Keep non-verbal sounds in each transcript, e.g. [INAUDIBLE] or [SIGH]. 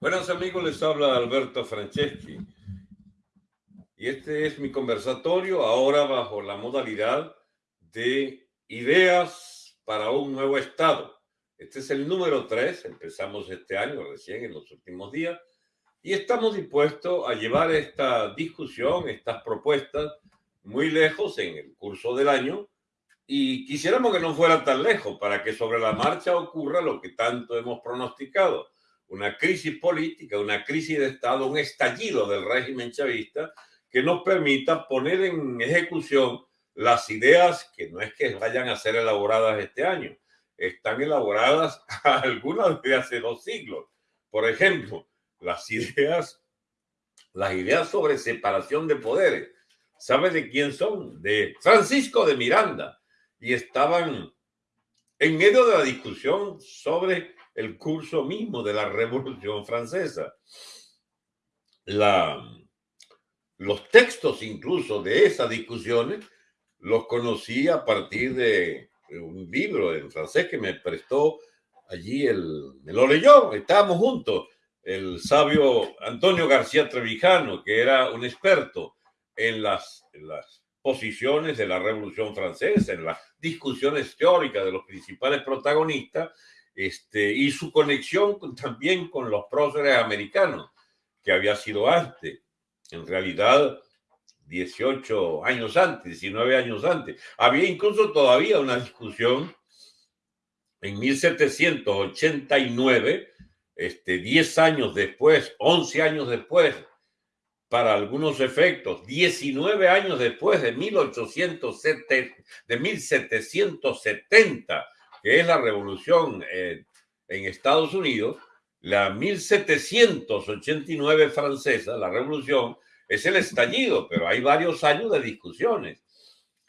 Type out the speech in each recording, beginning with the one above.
Buenos amigos, les habla Alberto Franceschi. Y este es mi conversatorio ahora bajo la modalidad de ideas para un nuevo Estado. Este es el número tres, empezamos este año recién en los últimos días, y estamos dispuestos a llevar esta discusión, estas propuestas, muy lejos en el curso del año, y quisiéramos que no fuera tan lejos para que sobre la marcha ocurra lo que tanto hemos pronosticado una crisis política, una crisis de Estado, un estallido del régimen chavista que nos permita poner en ejecución las ideas que no es que vayan a ser elaboradas este año, están elaboradas [LAUGHS] algunas de hace dos siglos. Por ejemplo, las ideas, las ideas sobre separación de poderes. ¿Sabe de quién son? De Francisco de Miranda. Y estaban en medio de la discusión sobre el curso mismo de la Revolución Francesa. Los textos incluso de esas discusiones los conocí a partir de un libro en francés que me prestó allí, el, me lo leyó, estábamos juntos, el sabio Antonio García Trevijano, que era un experto en las, en las posiciones de la Revolución Francesa, en las discusiones teóricas de los principales protagonistas, este, y su conexión también con los próceres americanos, que había sido antes, en realidad 18 años antes, 19 años antes. Había incluso todavía una discusión en 1789, este, 10 años después, 11 años después, para algunos efectos, 19 años después de, 1870, de 1770, que es la revolución eh, en Estados Unidos, la 1789 francesa, la revolución, es el estallido, pero hay varios años de discusiones.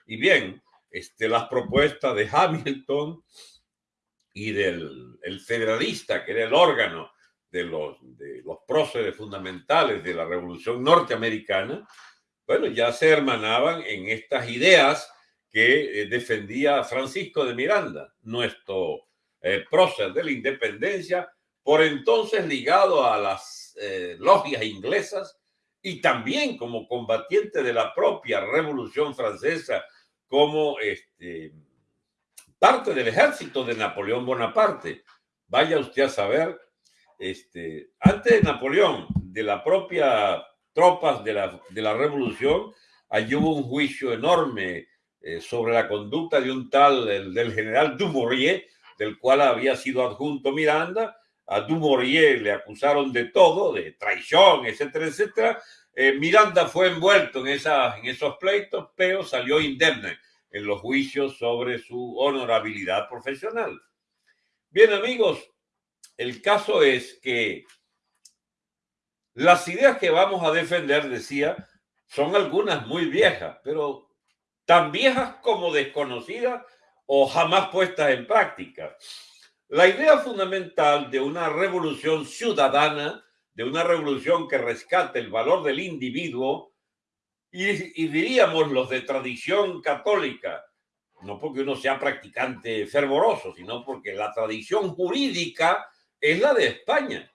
Y bien, este, las propuestas de Hamilton y del el federalista, que era el órgano de los, de los próceres fundamentales de la revolución norteamericana, bueno, ya se hermanaban en estas ideas que eh, defendía Francisco de Miranda, nuestro eh, prócer de la independencia, por entonces ligado a las eh, logias inglesas y también como combatiente de la propia Revolución Francesa, como este, parte del ejército de Napoleón Bonaparte. Vaya usted a saber, este, antes de Napoleón, de la propia tropas de la, de la revolución, allí hubo un juicio enorme eh, sobre la conducta de un tal, del general Dumouriez, del cual había sido adjunto Miranda. A Dumouriez le acusaron de todo, de traición, etcétera, etcétera. Eh, Miranda fue envuelto en, esa, en esos pleitos, pero salió indemne en los juicios sobre su honorabilidad profesional. Bien, amigos, el caso es que las ideas que vamos a defender, decía, son algunas muy viejas, pero tan viejas como desconocidas o jamás puestas en práctica. La idea fundamental de una revolución ciudadana, de una revolución que rescate el valor del individuo, y, diríamos los de tradición católica, no porque uno sea practicante fervoroso, sino porque la tradición jurídica es la de España.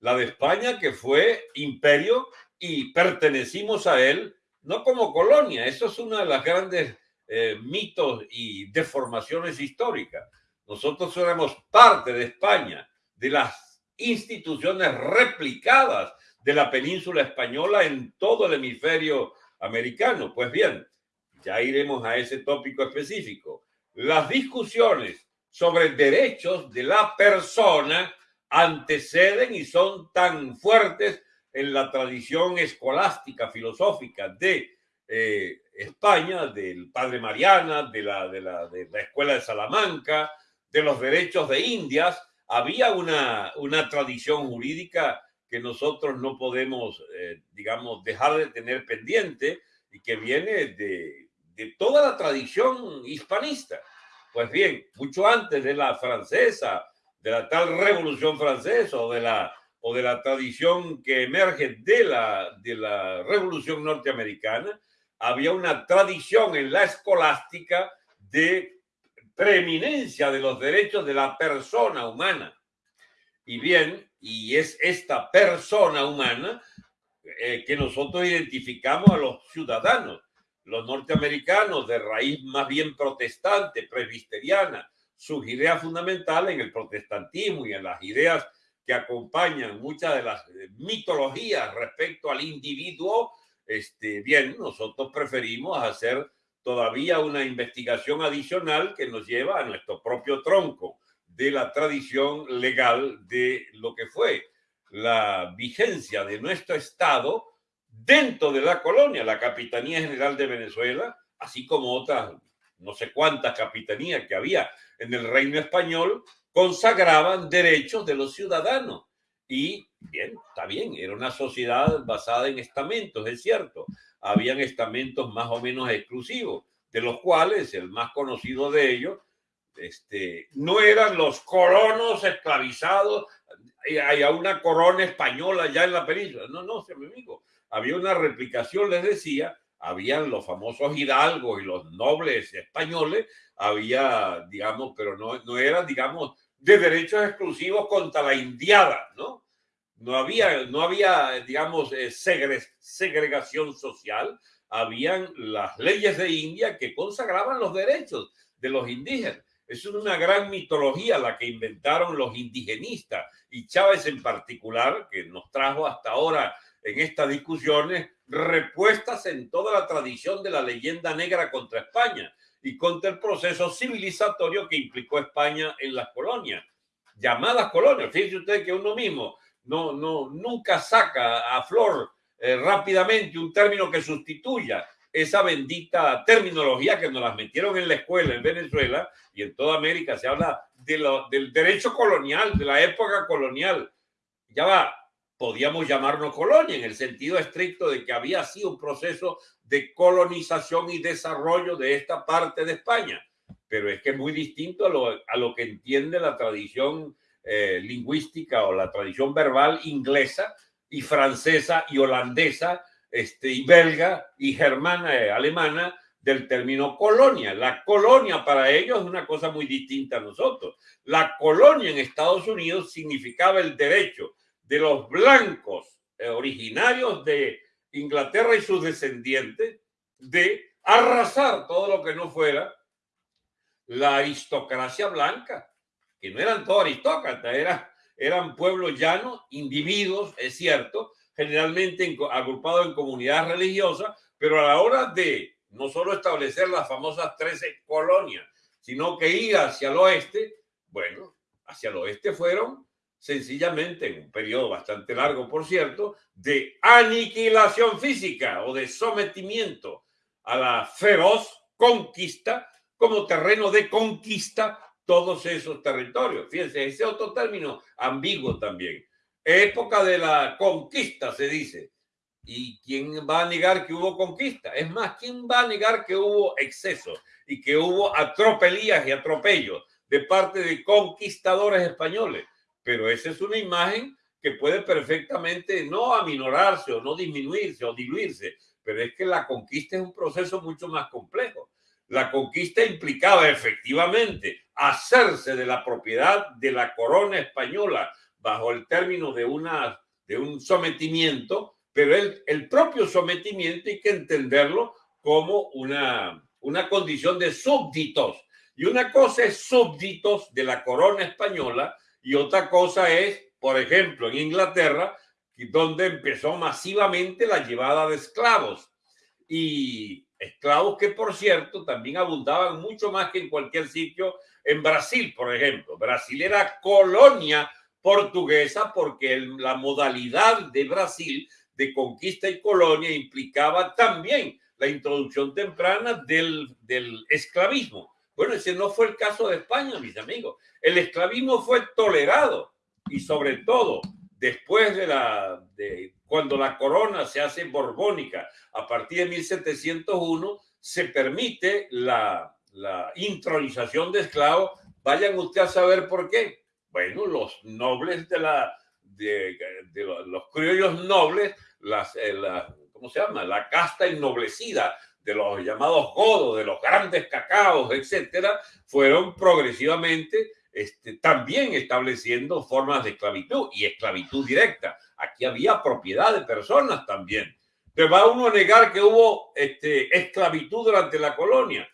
La de España que fue imperio y pertenecimos a él no como colonia. Eso es una de las grandes eh, mitos y deformaciones históricas. Nosotros somos parte de España, de las instituciones replicadas de la península española en todo el hemisferio americano. Pues bien, ya iremos a ese tópico específico. Las discusiones sobre derechos de la persona anteceden y son tan fuertes en la tradición escolástica, filosófica de eh, España, del padre Mariana, de la, de, la, de la, escuela de Salamanca, de los derechos de Indias, había una, una tradición jurídica que nosotros no podemos, eh, digamos, dejar de tener pendiente y que viene de, de toda la tradición hispanista. Pues bien, mucho antes de la francesa, de la tal revolución francesa o de la o de la tradición que emerge de la, de la Revolución Norteamericana, había una tradición en la escolástica de preeminencia de los derechos de la persona humana. Y bien, y es esta persona humana eh, que nosotros identificamos a los ciudadanos, los norteamericanos de raíz más bien protestante, presbiteriana, sus ideas fundamentales en el protestantismo y en las ideas que acompañan muchas de las eh, mitologías respecto al individuo, este, bien, nosotros preferimos hacer todavía una investigación adicional que nos lleva a nuestro propio tronco de la tradición legal de lo que fue la vigencia de nuestro Estado dentro de la colonia, la Capitanía General de Venezuela, así como otras no sé cuántas capitanías que había en el reino español, consagraban derechos de los ciudadanos. Y bien, está bien, era una sociedad basada en estamentos, es cierto. Habían estamentos más o menos exclusivos, de los cuales el más conocido de ellos este, no eran los colonos esclavizados, hay una corona española ya en la península. No, no, mi amigo. Había una replicación, les decía, habían los famosos hidalgos y los nobles españoles, había, digamos, pero no, no eran, digamos, de derechos exclusivos contra la indiada, ¿no? No había, no había digamos, eh, segregación social, habían las leyes de India que consagraban los derechos de los indígenas. Es una gran mitología la que inventaron los indigenistas y Chávez en particular, que nos trajo hasta ahora en estas discusiones repuestas en toda la tradición de la leyenda negra contra España y contra el proceso civilizatorio que implicó España en las colonias, llamadas colonias. Fíjense ustedes que uno mismo no, no, nunca saca a flor eh, rápidamente un término que sustituya esa bendita terminología que nos las metieron en la escuela en Venezuela y en toda América se habla de lo, del derecho colonial, de la época colonial. Ya va, podíamos llamarnos colonia en el sentido estricto de que había sido un proceso de colonización y desarrollo de esta parte de España. Pero es que es muy distinto a lo, a lo que entiende la tradición eh, lingüística o la tradición verbal inglesa y francesa y holandesa este, y belga y germana, eh, alemana del término colonia. La colonia para ellos es una cosa muy distinta a nosotros. La colonia en Estados Unidos significaba el derecho de los blancos eh, originarios de Inglaterra y sus descendientes de arrasar todo lo que no fuera la aristocracia blanca, que no eran todos aristócratas, eran, eran pueblos llanos, individuos, es cierto, generalmente agrupados en comunidades religiosas, pero a la hora de no solo establecer las famosas 13 colonias, sino que ir hacia el oeste, bueno, hacia el oeste fueron sencillamente en un periodo bastante largo, por cierto, de aniquilación física o de sometimiento a la feroz conquista como terreno de conquista todos esos territorios. Fíjense, ese otro término ambiguo también. Época de la conquista, se dice. ¿Y quién va a negar que hubo conquista? Es más, ¿quién va a negar que hubo exceso y que hubo atropelías y atropellos de parte de conquistadores españoles? Pero esa es una imagen que puede perfectamente no aminorarse o no disminuirse o diluirse, pero es que la conquista es un proceso mucho más complejo. La conquista implicaba efectivamente hacerse de la propiedad de la corona española bajo el término de, una, de un sometimiento, pero el, el propio sometimiento hay que entenderlo como una, una condición de súbditos. Y una cosa es súbditos de la corona española y otra cosa es, por ejemplo, en Inglaterra, donde empezó masivamente la llevada de esclavos. Y esclavos que, por cierto, también abundaban mucho más que en cualquier sitio en Brasil, por ejemplo. Brasil era colonia portuguesa porque la modalidad de Brasil de conquista y colonia implicaba también la introducción temprana del, del esclavismo. Bueno, ese no fue el caso de España, mis amigos. El esclavismo fue tolerado y sobre todo después de la de cuando la corona se hace borbónica a partir de 1701 se permite la, la intronización de esclavos. Vayan ustedes a saber por qué. Bueno, los nobles de la de, los criollos nobles, las, eh, la, ¿cómo se llama? La casta ennoblecida de los llamados godos, de los grandes cacaos, etcétera, fueron progresivamente este, también estableciendo formas de esclavitud y esclavitud directa. Aquí había propiedad de personas también. Pero va uno a negar que hubo este, esclavitud durante la colonia.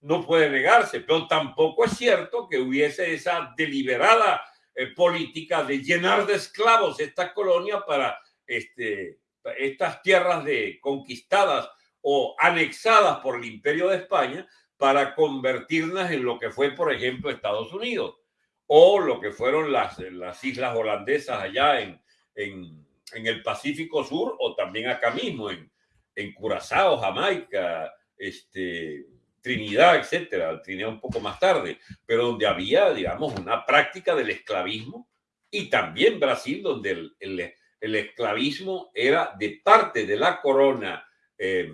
No puede negarse, pero tampoco es cierto que hubiese esa deliberada eh, política de llenar de esclavos esta colonia para este, estas tierras de, conquistadas o anexadas por el imperio de España para convertirlas en lo que fue, por ejemplo, Estados Unidos o lo que fueron las, las islas holandesas allá en, en, en, el Pacífico Sur o también acá mismo, en, en Curazao, Jamaica, este, Trinidad, etcétera, Trinidad un poco más tarde, pero donde había, digamos, una práctica del esclavismo y también Brasil, donde el, el, el esclavismo era de parte de la corona eh,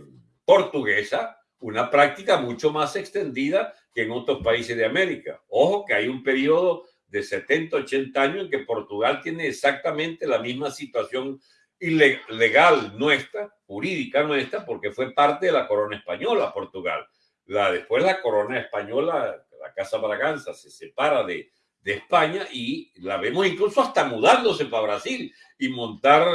portuguesa una práctica mucho más extendida que en otros países de América. Ojo que hay un periodo de 70, 80 años en que Portugal tiene exactamente la misma situación ilegal nuestra, jurídica nuestra, porque fue parte de la corona española, Portugal. La, después la corona española, la Casa Braganza, se separa de, de España y la vemos incluso hasta mudándose para Brasil y montar,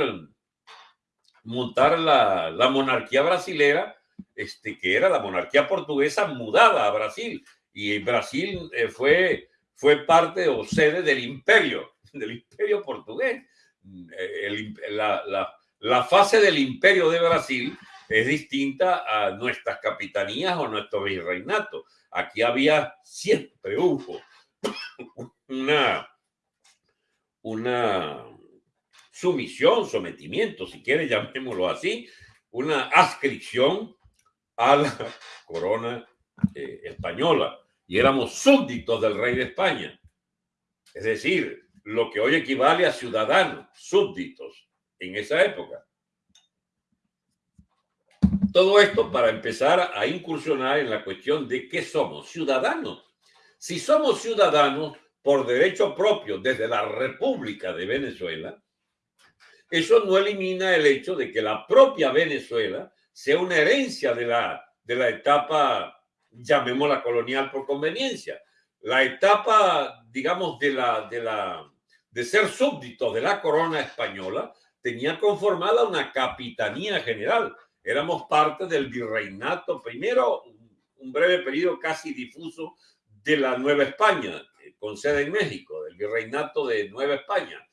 montar la, la monarquía brasilera este, que era la monarquía portuguesa mudada a Brasil. Y Brasil eh, fue, fue parte o sede del imperio, [LAUGHS] del imperio portugués. Eh, la, la, la, fase del imperio de Brasil es distinta a nuestras capitanías o nuestro virreinato. Aquí había, siempre hubo [COUGHS] una, una sumisión, sometimiento, si quiere [LAUGHS] llamémoslo así, una adscripción a la corona eh, española y éramos súbditos del rey de España. Es decir, lo que hoy equivale a ciudadanos, súbditos en esa época. Todo esto para empezar a incursionar en la cuestión de qué somos, ciudadanos. Si somos ciudadanos por derecho propio desde la República de Venezuela, eso no elimina el hecho de que la propia Venezuela sea una herencia de la, de la etapa, llamémosla colonial por conveniencia. La etapa, digamos, de, la, de, la, de ser súbdito de la corona española tenía conformada una capitanía general. Éramos parte del virreinato, primero un breve periodo casi difuso de la Nueva España, con sede en México, del virreinato de Nueva España.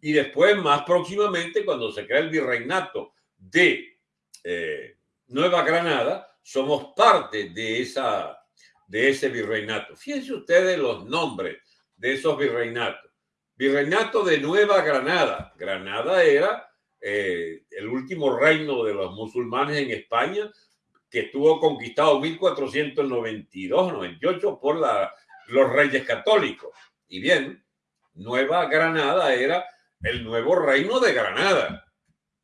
Y después, más próximamente, cuando se crea el virreinato de eh, Nueva Granada, somos parte de, esa, de ese virreinato. Fíjense ustedes los nombres de esos virreinatos. Virreinato de Nueva Granada. Granada era eh, el último reino de los musulmanes en España que estuvo conquistado en 1492-98 por los reyes católicos. Y bien, Nueva Granada era el nuevo reino de Granada,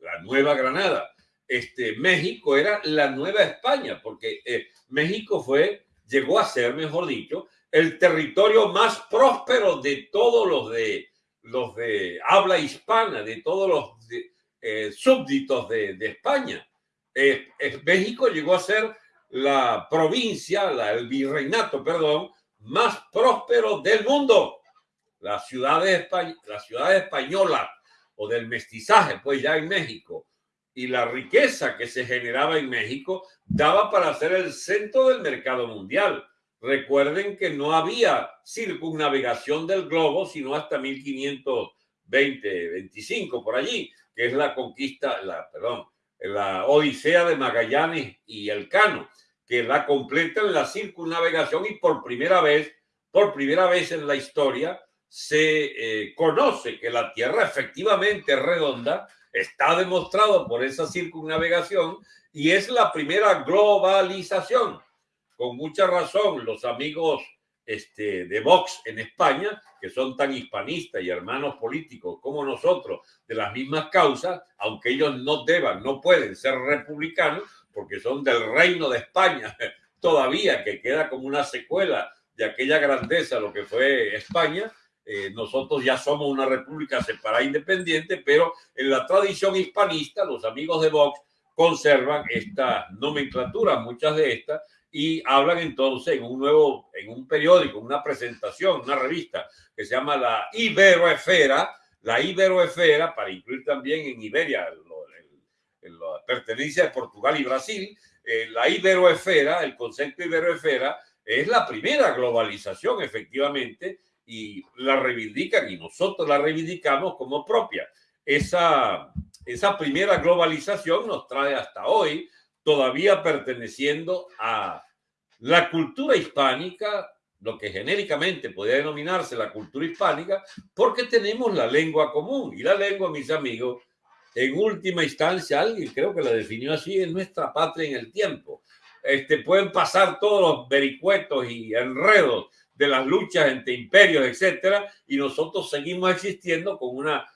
la Nueva Granada este, México era la Nueva España, porque eh, México fue, llegó a ser, mejor dicho, el territorio más próspero de todos los de, los de habla hispana, de todos los eh, súbditos de, España. Eh, México llegó a ser la provincia, la, el virreinato, perdón, más próspero del mundo. Las ciudades, las ciudades españolas o del mestizaje, pues ya en México, y la riqueza que se generaba en México daba para ser el centro del mercado mundial. Recuerden que no había circunnavegación del globo sino hasta 1520, 25 por allí, que es la conquista, la, perdón, la Odisea de Magallanes y Elcano, que la completan la circunnavegación y por primera vez, por primera vez en la historia, se eh, conoce que la Tierra efectivamente es redonda Está demostrado por esa circunnavegación y es la primera globalización. Con mucha razón, los amigos este, de Vox en España, que son tan hispanistas y hermanos políticos como nosotros, de las mismas causas, aunque ellos no deban, no pueden ser republicanos, porque son del reino de España [LAUGHS] todavía, que queda como una secuela de aquella grandeza, lo que fue España, eh, nosotros ya somos una república separada independiente, pero en la tradición hispanista los amigos de Vox conservan esta nomenclatura, muchas de estas, y hablan entonces en un nuevo, en un periódico, una presentación, una revista que se llama la Iberoesfera, la Iberoesfera, para incluir también en Iberia, la pertenencia de Portugal y Brasil, eh, la Iberoesfera, el concepto Iberoesfera, es la primera globalización, efectivamente, y la reivindican y nosotros la reivindicamos como propia. Esa, esa primera globalización nos trae hasta hoy todavía perteneciendo a la cultura hispánica, lo que genéricamente podría denominarse la cultura hispánica, porque tenemos la lengua común. Y la lengua, mis amigos, en última instancia, alguien creo que la definió así, es nuestra patria en el tiempo. Este, pueden pasar todos los vericuetos y enredos de las luchas entre imperios, etcétera, y nosotros seguimos existiendo con una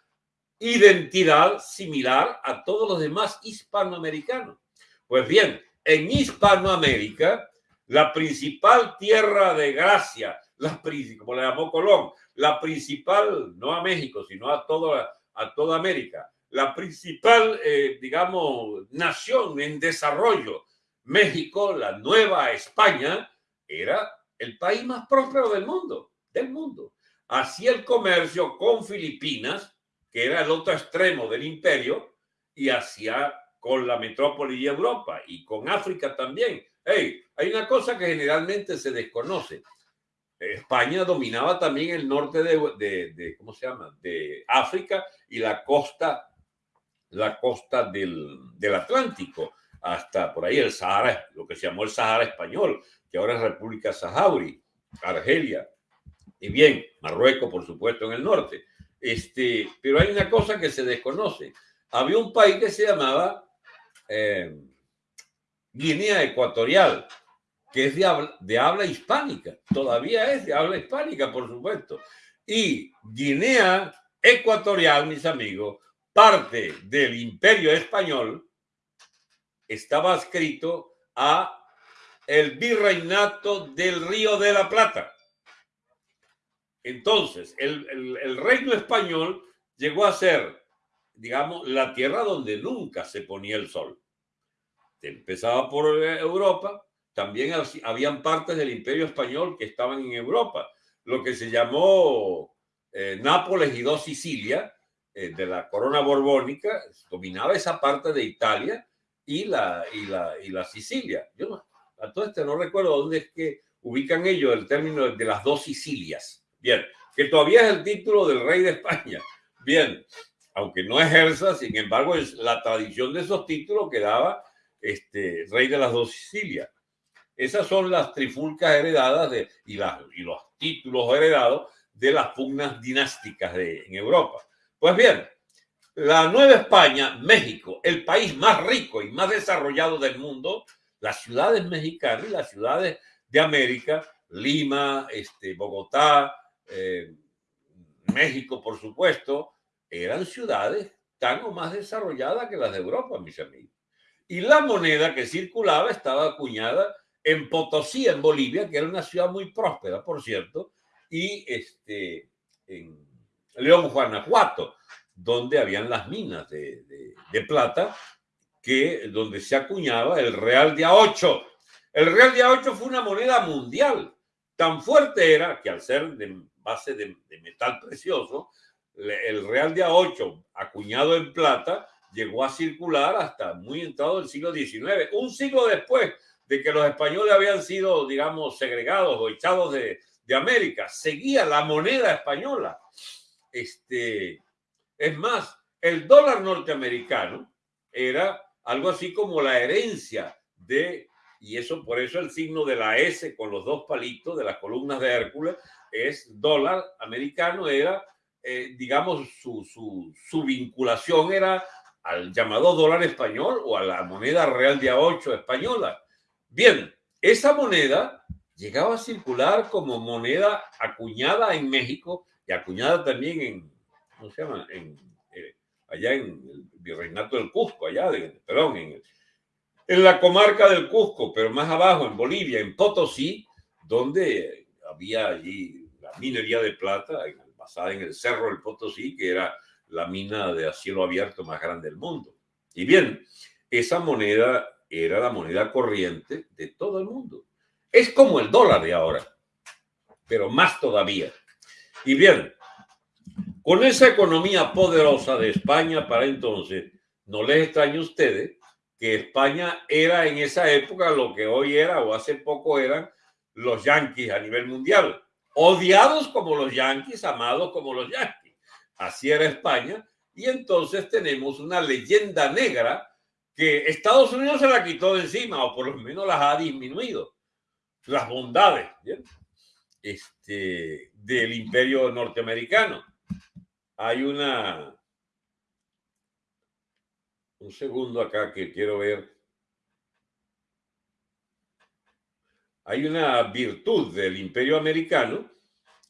identidad similar a todos los demás hispanoamericanos. Pues bien, en Hispanoamérica, la principal tierra de gracia, la, como le llamó Colón, la principal, no a México, sino a, todo, a toda América, la principal, eh, digamos, nación en desarrollo, México, la nueva España, era el país más próspero del mundo, del mundo. Hacía el comercio con Filipinas, que era el otro extremo del imperio, y hacía con la metrópoli de Europa y con África también. Hey, hay una cosa que generalmente se desconoce. España dominaba también el norte de, de, ¿cómo se llama? De África y la costa, la costa del, del Atlántico, hasta por ahí el Sahara, lo que se llamó el Sahara español, que ahora es República Saharaui, Argelia, y bien, Marruecos, por supuesto, en el norte. Este, pero hay una cosa que se desconoce. Había un país que se llamaba eh, Guinea Ecuatorial, que es de habla, de habla hispánica, todavía es de habla hispánica, por supuesto. Y Guinea Ecuatorial, mis amigos, parte del imperio español, estaba escrito a el virreinato del Río de la Plata. Entonces, el, reino español llegó a ser, digamos, la tierra donde nunca se ponía el sol. Empezaba por Europa, también habían partes del imperio español que estaban en Europa, lo que se llamó eh, Nápoles y dos Sicilia, eh, de la corona borbónica, dominaba esa parte de Italia y la, y la, y la Sicilia. Yo no, a todo no recuerdo dónde es que ubican ellos el término de las dos Sicilias. Bien, que todavía es el título del rey de España. Bien, aunque no ejerza, sin embargo, es la tradición de esos títulos que daba este rey de las dos Sicilias. Esas son las trifulcas heredadas de, y, las, y los títulos heredados de las pugnas dinásticas de, en Europa. Pues bien, la Nueva España, México, el país más rico y más desarrollado del mundo, las ciudades mexicanas y las ciudades de América, Lima, este, Bogotá, eh, México, por supuesto, eran ciudades tan o más desarrolladas que las de Europa, mis amigos. Y la moneda que circulaba estaba acuñada en Potosí, en Bolivia, que era una ciudad muy próspera, por cierto, y este, en León, Guanajuato, donde habían las minas de, plata que donde se acuñaba el real de A8. El real de A8 fue una moneda mundial. Tan fuerte era que al ser de base de, metal precioso, el real de A8 acuñado en plata llegó a circular hasta muy entrado el siglo XIX, un siglo después de que los españoles habían sido, digamos, segregados o echados de, de América. Seguía la moneda española. Este, es más, el dólar norteamericano era algo así como la herencia de, y eso por eso el signo de la S con los dos palitos de las columnas de Hércules es dólar americano, era, eh, digamos, su, su, vinculación era al llamado dólar español o a la moneda real de A8 española. Bien, esa moneda llegaba a circular como moneda acuñada en México y acuñada también en, ¿cómo se llama? Allá en el virreinato del Cusco, allá, perdón, en, en la comarca del Cusco, pero más abajo, en Bolivia, en Potosí, donde había allí la minería de plata basada en el Cerro del Potosí, que era la mina de a cielo abierto más grande del mundo. Y bien, esa moneda era la moneda corriente de todo el mundo. Es como el dólar de ahora, pero más todavía. Y bien, con esa economía poderosa de España para entonces, no les extrañe a ustedes que España era en esa época lo que hoy era o hace poco eran los yanquis a nivel mundial. Odiados como los yanquis, amados como los yanquis. Así era España. Y entonces tenemos una leyenda negra que Estados Unidos se la quitó de encima, o por lo menos las ha disminuido. Las bondades este, del imperio norteamericano. Hay una... Un segundo acá que quiero ver. Hay una virtud del imperio americano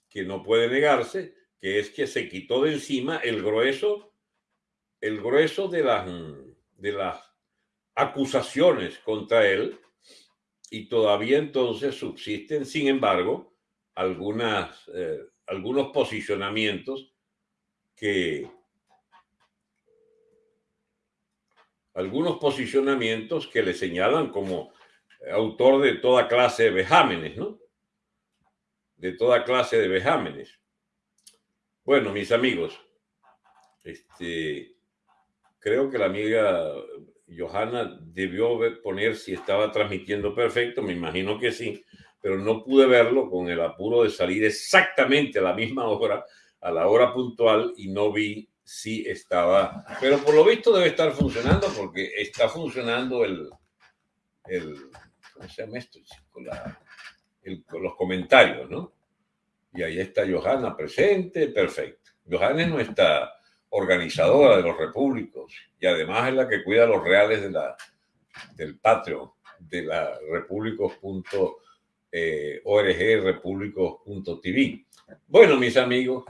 que no puede negarse, que es que se quitó de encima el grueso, el grueso de las, de las acusaciones contra él y todavía entonces subsisten, sin embargo, algunas, eh, algunos posicionamientos que algunos posicionamientos que le señalan como autor de toda clase de vejámenes, ¿no? De toda clase de vejámenes. Bueno, mis amigos, este, creo que la amiga Johanna debió poner si estaba transmitiendo perfecto, me imagino que sí, pero no pude verlo con el apuro de salir exactamente a la misma hora a la hora puntual y no vi si estaba, pero por lo visto debe estar funcionando porque está funcionando el, el ¿cómo se llama esto? los comentarios, ¿no? Y ahí está Johanna presente, perfecto. Johanna es nuestra organizadora de los repúblicos y además es la que cuida los reales de la, del Patreon, de la repúblicos.org, eh, repúblicos.tv. Bueno, mis amigos,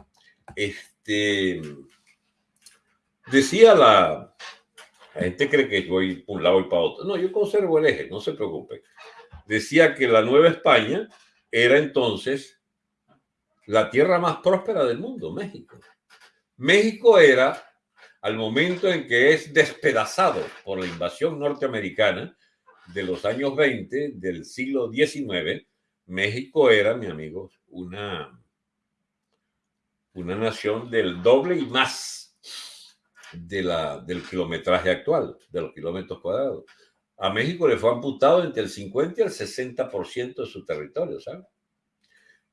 este, decía la, la gente cree que voy por un lado y para otro. No, yo conservo el eje, no se preocupe. Decía que la Nueva España era entonces la tierra más próspera del mundo, México. México era, al momento en que es despedazado por la invasión norteamericana de los años 20 del siglo XIX, México era, mi amigo, una una nación del doble y más de la, del kilometraje actual, de los kilómetros cuadrados. A México le fue amputado entre el 50 y el 60% de su territorio, ¿sabes?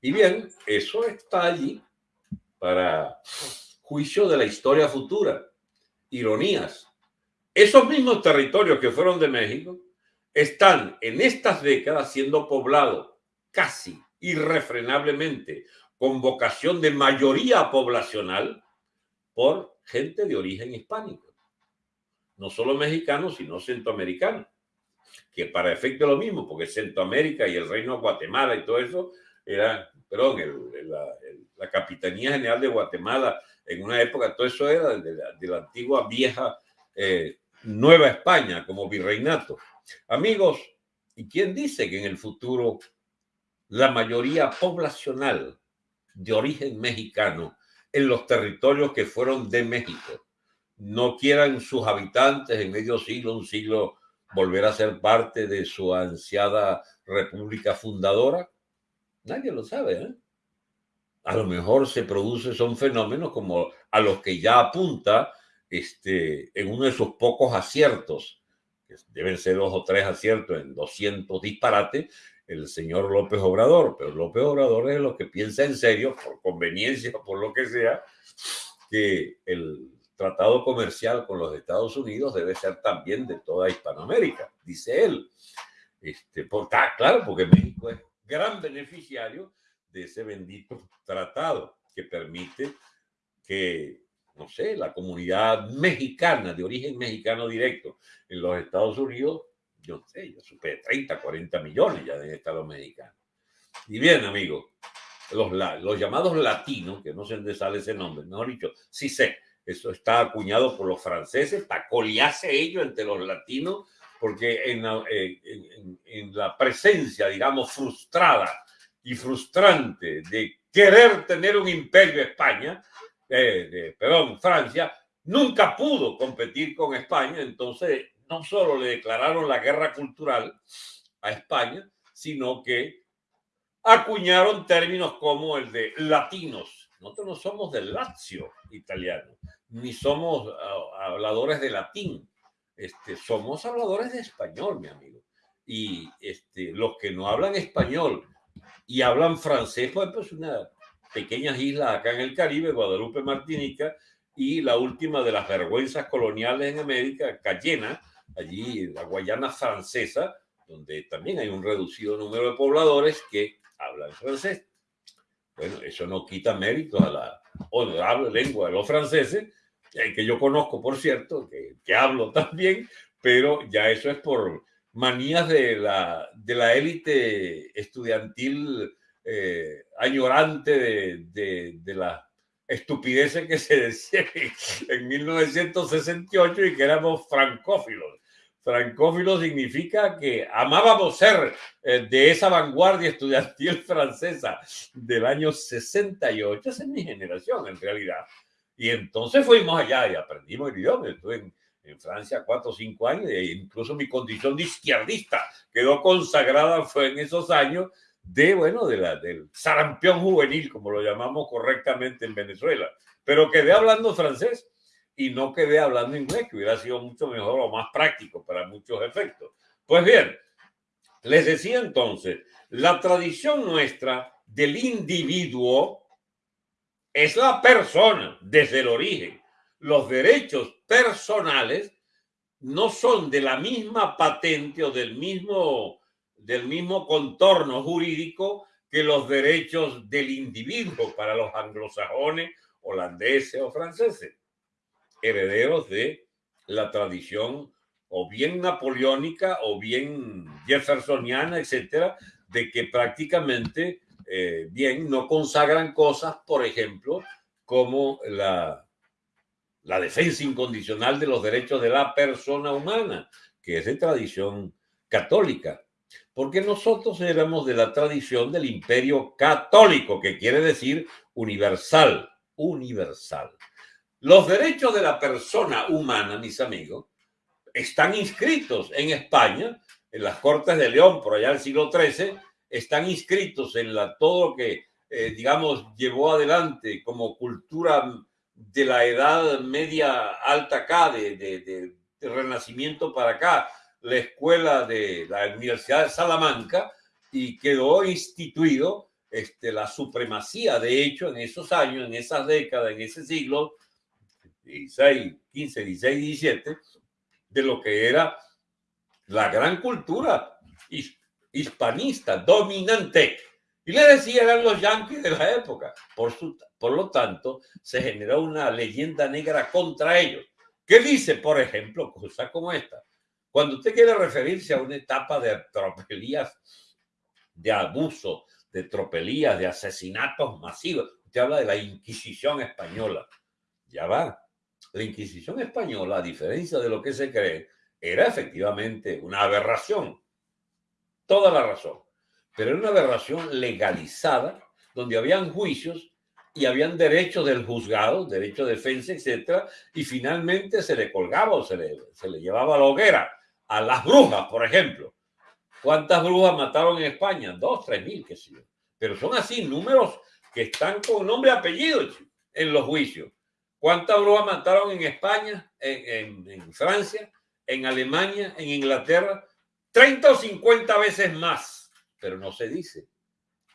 Y bien, eso está allí para juicio de la historia futura. Ironías. Esos mismos territorios que fueron de México están en estas décadas siendo poblados casi irrefrenablemente con vocación de mayoría poblacional por gente de origen hispánico. No solo mexicanos, sino centroamericanos. Que para efecto lo mismo, porque Centroamérica y el Reino de Guatemala y todo eso era, perdón, la, Capitanía General de Guatemala en una época, todo eso era de la, antigua vieja eh, Nueva España como virreinato. Amigos, ¿y quién dice que en el futuro la mayoría poblacional de origen mexicano en los territorios que fueron de México. No quieran sus habitantes en medio siglo, un siglo, volver a ser parte de su ansiada república fundadora. Nadie lo sabe. ¿eh? A lo mejor se produce, son fenómenos como a los que ya apunta este, en uno de sus pocos aciertos, que deben ser dos o tres aciertos en 200 disparates, el señor López Obrador, pero López Obrador es lo que piensa en serio, por conveniencia, por lo que sea, que el tratado comercial con los Estados Unidos debe ser también de toda Hispanoamérica, dice él. Este, por, claro, porque México es gran beneficiario de ese bendito tratado que permite que, no sé, la comunidad mexicana, de origen mexicano directo en los Estados Unidos, yo sé, yo supe 30, 40 millones ya de Estados mexicanos. Y bien, amigos, los, los llamados latinos, que no sé dónde sale ese nombre, mejor dicho, sí sé, eso está acuñado por los franceses para coliarse ellos entre los latinos, porque en la, eh, en, la presencia, digamos, frustrada y frustrante de querer tener un imperio España, eh, de, perdón, Francia, nunca pudo competir con España, entonces no solo le declararon la guerra cultural a España, sino que acuñaron términos como el de latinos. Nosotros no somos del Lazio italiano, ni somos ah, habladores de latín, este, somos habladores de español, mi amigo. Y este, los que no hablan español y hablan francés, pues, pues una pequeñas islas acá en el Caribe, Guadalupe, Martinica, y la última de las vergüenzas coloniales en América, Cayena, allí la Guayana francesa, donde también hay un reducido número de pobladores que hablan francés. Bueno, eso no quita mérito a la honorable lengua de los franceses, eh, que yo conozco, por cierto, que, que hablo [LAUGHS] también, pero ya eso es por manías de la, de la élite estudiantil eh, añorante de, de, de la estupideces que se decía [LAUGHS] en 1968 y que éramos francófilos. Francófilo significa que amábamos ser eh, de esa vanguardia estudiantil [LAUGHS] francesa del año 68. Esa es mi generación, en realidad. Y entonces fuimos allá y aprendimos el idioma. Estuve en, Francia cuatro o cinco años e incluso mi condición de izquierdista quedó consagrada fue en esos años de, bueno, de la, del sarampión juvenil, como lo llamamos correctamente en Venezuela. Pero quedé hablando francés y no quedé hablando inglés, que hubiera sido mucho mejor o más práctico para muchos efectos. Pues bien, les decía entonces, la tradición nuestra del individuo es la persona desde el origen. Los derechos personales no son de la misma patente o del mismo, del mismo contorno jurídico que los derechos del individuo para los anglosajones, holandeses o franceses herederos de la tradición o bien napoleónica o bien jeffersoniana, etcétera, de que prácticamente, eh, bien, no consagran cosas, por ejemplo, como la, la defensa incondicional de los derechos de la persona humana, que es de tradición católica, porque nosotros éramos de la tradición del imperio católico, que quiere decir universal, universal. Los derechos de la persona humana, mis amigos, están inscritos en España, en las Cortes de León, por allá del siglo XIII, están inscritos en la, todo lo que, eh, digamos, llevó adelante como cultura de la edad media alta acá, de, de, de, Renacimiento para acá, la escuela de la Universidad de Salamanca, y quedó instituido este, la supremacía, de hecho, en esos años, en esas décadas, en ese siglo, 16, 15, 16, 17, de lo que era la gran cultura hispanista dominante. Y le decían a los yanquis de la época. Por, su, por lo tanto, se generó una leyenda negra contra ellos. ¿Qué dice, por ejemplo, cosas como esta? Cuando usted quiere referirse a una etapa de tropelías, de abuso, de tropelías, de asesinatos masivos, usted habla de la Inquisición española. Ya va, la Inquisición española, a diferencia de lo que se cree, era efectivamente una aberración. Toda la razón. Pero era una aberración legalizada, donde habían juicios y habían derechos del juzgado, derecho de defensa, etcétera, y finalmente se le colgaba o se le, se le llevaba a la hoguera a las brujas, por ejemplo. ¿Cuántas brujas mataron en España? Dos, tres mil, qué sé yo. Pero son así números que están con nombre y apellido en los juicios. ¿Cuántas brujas mataron en España, en, Francia, en Alemania, en Inglaterra? 30 o 50 veces más, pero no se dice.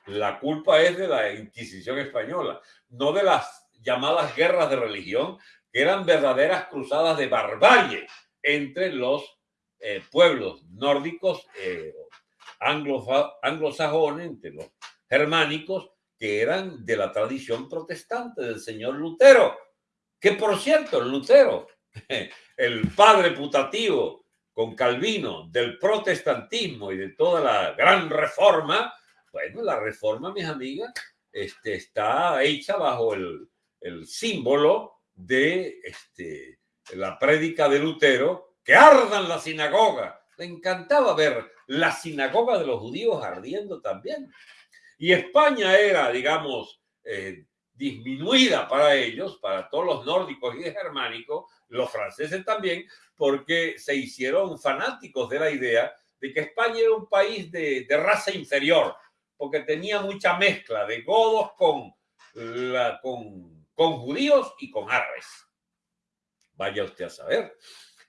La culpa es de la Inquisición española, no de las llamadas guerras de religión, que eran verdaderas cruzadas de barbarie entre los eh, pueblos nórdicos, eh, anglosajones, entre los germánicos, que eran de la tradición protestante del señor Lutero que por cierto, Lutero, [LAUGHS] el padre putativo con Calvino del protestantismo y de toda la gran reforma, bueno, la reforma, mis amigas, este, está hecha bajo el, el símbolo de este, la prédica de Lutero, que ardan la sinagoga. Le encantaba ver la sinagoga de los judíos ardiendo también. Y España era, digamos, eh, disminuida para ellos, para todos los nórdicos y germánicos, los franceses también, porque se hicieron fanáticos de la idea de que España era un país de, raza inferior, porque tenía mucha mezcla de godos con, con, judíos y con árabes. Vaya usted a saber.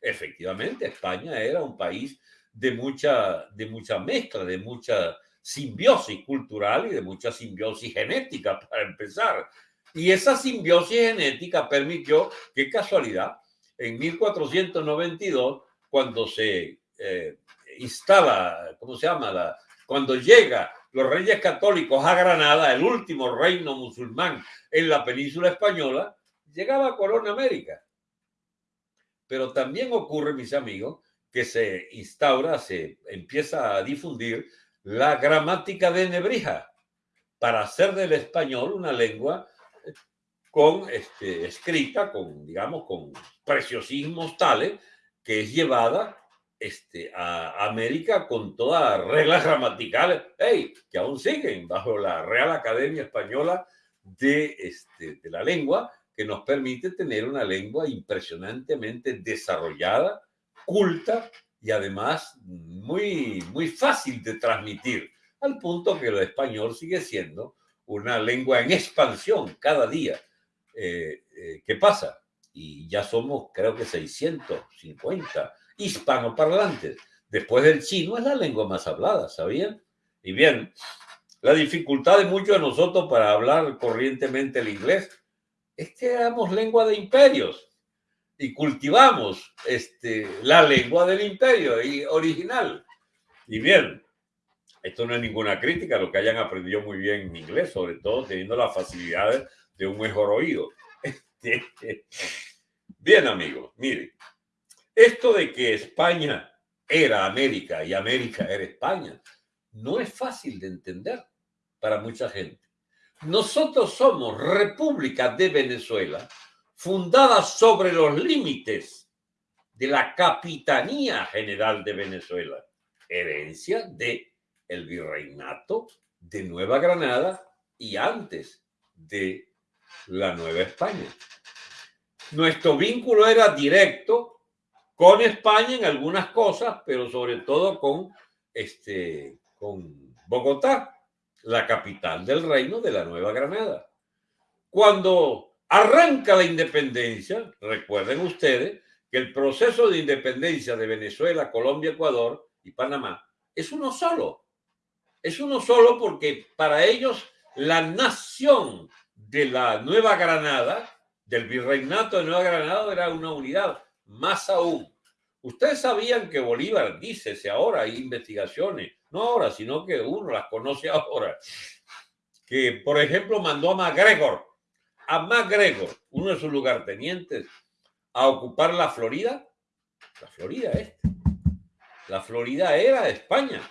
Efectivamente, España era un país de mucha, de mucha mezcla, de mucha simbiosis cultural y de mucha simbiosis genética, [LAUGHS] para empezar. Y esa simbiosis genética permitió, qué casualidad, en 1492, cuando se eh, instala, ¿cómo se llama? La, cuando llega los reyes católicos a Granada, el último reino musulmán en la península española, llegaba a América. Pero también ocurre, mis amigos, que se instaura, se empieza a difundir la gramática de Nebrija para hacer del español una lengua con este, escrita, con, digamos, con preciosismos tales que es llevada este, a América con todas las reglas gramaticales, que aún siguen bajo la Real Academia Española este, de la Lengua, que nos permite tener una lengua impresionantemente desarrollada, culta y además muy, muy fácil de transmitir, al punto que el español sigue siendo una lengua en expansión cada día. Eh, eh, ¿Qué pasa? Y ya somos, creo que 650 hispanoparlantes. Después del chino es la lengua más hablada, ¿sabían? Y bien, la dificultad de muchos de nosotros para hablar corrientemente el inglés es que éramos lengua de imperios y cultivamos este, la lengua del imperio original. Y bien, esto no es ninguna crítica lo que hayan aprendido muy bien en inglés, sobre todo teniendo las facilidades de un mejor oído. [LAUGHS] Bien, amigos, mire, esto de que España era América y América era España, no es fácil de entender para mucha gente. Nosotros somos República de Venezuela, fundada sobre los límites de la Capitanía General de Venezuela, herencia de el virreinato de Nueva Granada y antes de la Nueva España. Nuestro vínculo era directo con España en algunas cosas, pero sobre todo con, este, con Bogotá, la capital del reino de la Nueva Granada. Cuando arranca la independencia, recuerden ustedes que el proceso de independencia de Venezuela, Colombia, Ecuador y Panamá es uno solo. Es uno solo porque para ellos la nación de la Nueva Granada, del virreinato de Nueva Granada, era una unidad. Más aún, Ustedes sabían que Bolívar, dícese ahora, hay investigaciones, no ahora, sino que uno las conoce ahora, que por ejemplo mandó a MacGregor, a MacGregor, uno de sus lugartenientes, a ocupar la Florida. La Florida este. La Florida era de España.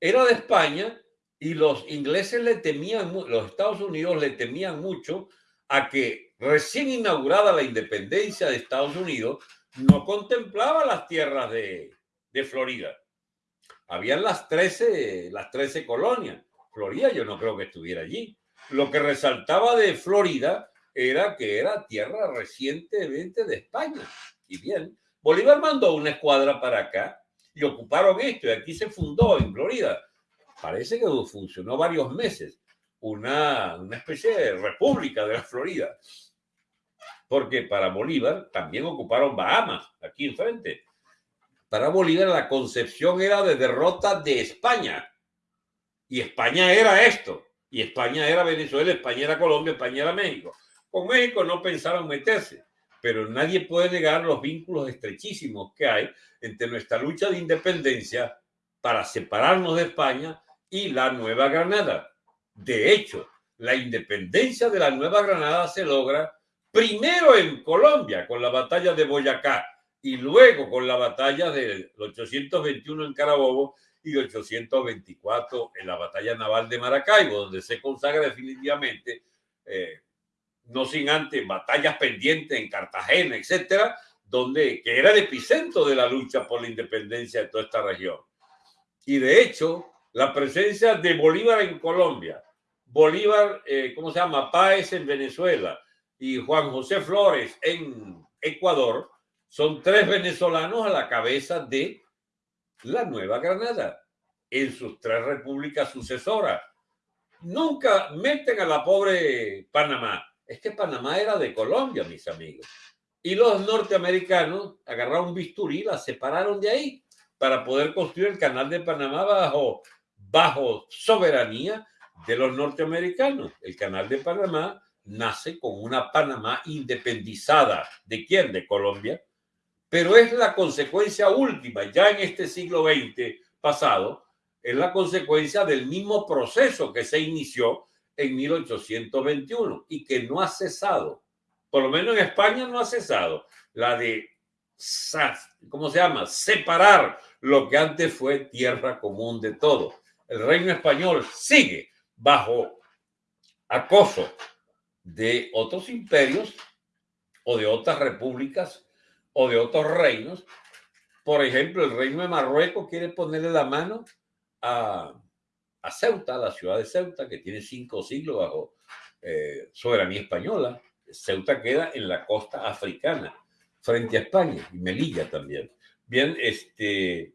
Era de España y los ingleses le temían, los Estados Unidos le temían mucho a que recién inaugurada la independencia de Estados Unidos, no contemplaba las tierras de, Florida. Habían las 13, las 13 colonias. Florida yo no creo que estuviera allí. Lo que resaltaba de Florida era que era tierra recientemente de España. Y bien, Bolívar mandó una escuadra para acá y ocuparon esto y aquí se fundó en Florida. Parece que funcionó varios meses una, una especie de república de la Florida porque para Bolívar también ocuparon Bahamas, aquí enfrente. Para Bolívar la concepción era de derrota de España. Y España era esto. Y España era Venezuela, España era Colombia, España era México. Con México no pensaron meterse, pero nadie puede negar los vínculos estrechísimos que hay entre nuestra lucha de independencia para separarnos de España y la Nueva Granada. De hecho, la independencia de la Nueva Granada se logra primero en Colombia con la batalla de Boyacá y luego con la batalla del 821 en Carabobo y 824 en la batalla naval de Maracaibo, donde se consagra definitivamente, eh, no sin antes batallas pendientes en Cartagena, etcétera, donde que era el epicentro de la lucha por la independencia de toda esta región. Y de hecho, la presencia de Bolívar en Colombia, Bolívar, eh, ¿cómo se llama? Páez en Venezuela, y Juan José Flores en Ecuador son tres venezolanos a la cabeza de la Nueva Granada en sus tres repúblicas sucesoras. Nunca meten a la pobre Panamá. Es que Panamá era de Colombia, mis amigos. Y los norteamericanos agarraron bisturí, la separaron de ahí para poder construir el canal de Panamá bajo, bajo soberanía de los norteamericanos. El canal de Panamá nace con una Panamá independizada. ¿De quién? De Colombia. Pero es la consecuencia última, ya en este siglo XX pasado, es la consecuencia del mismo proceso que se inició en 1821 y que no ha cesado. Por lo menos en España no ha cesado. La de, ¿cómo se llama? Separar lo que antes fue tierra común de todo. El reino español sigue bajo acoso de otros imperios o de otras repúblicas o de otros reinos. Por ejemplo, el reino de Marruecos quiere ponerle la mano a, a Ceuta, la ciudad de Ceuta, que tiene cinco siglos bajo eh, soberanía española. Ceuta queda en la costa africana, frente a España, y Melilla también. Bien, este,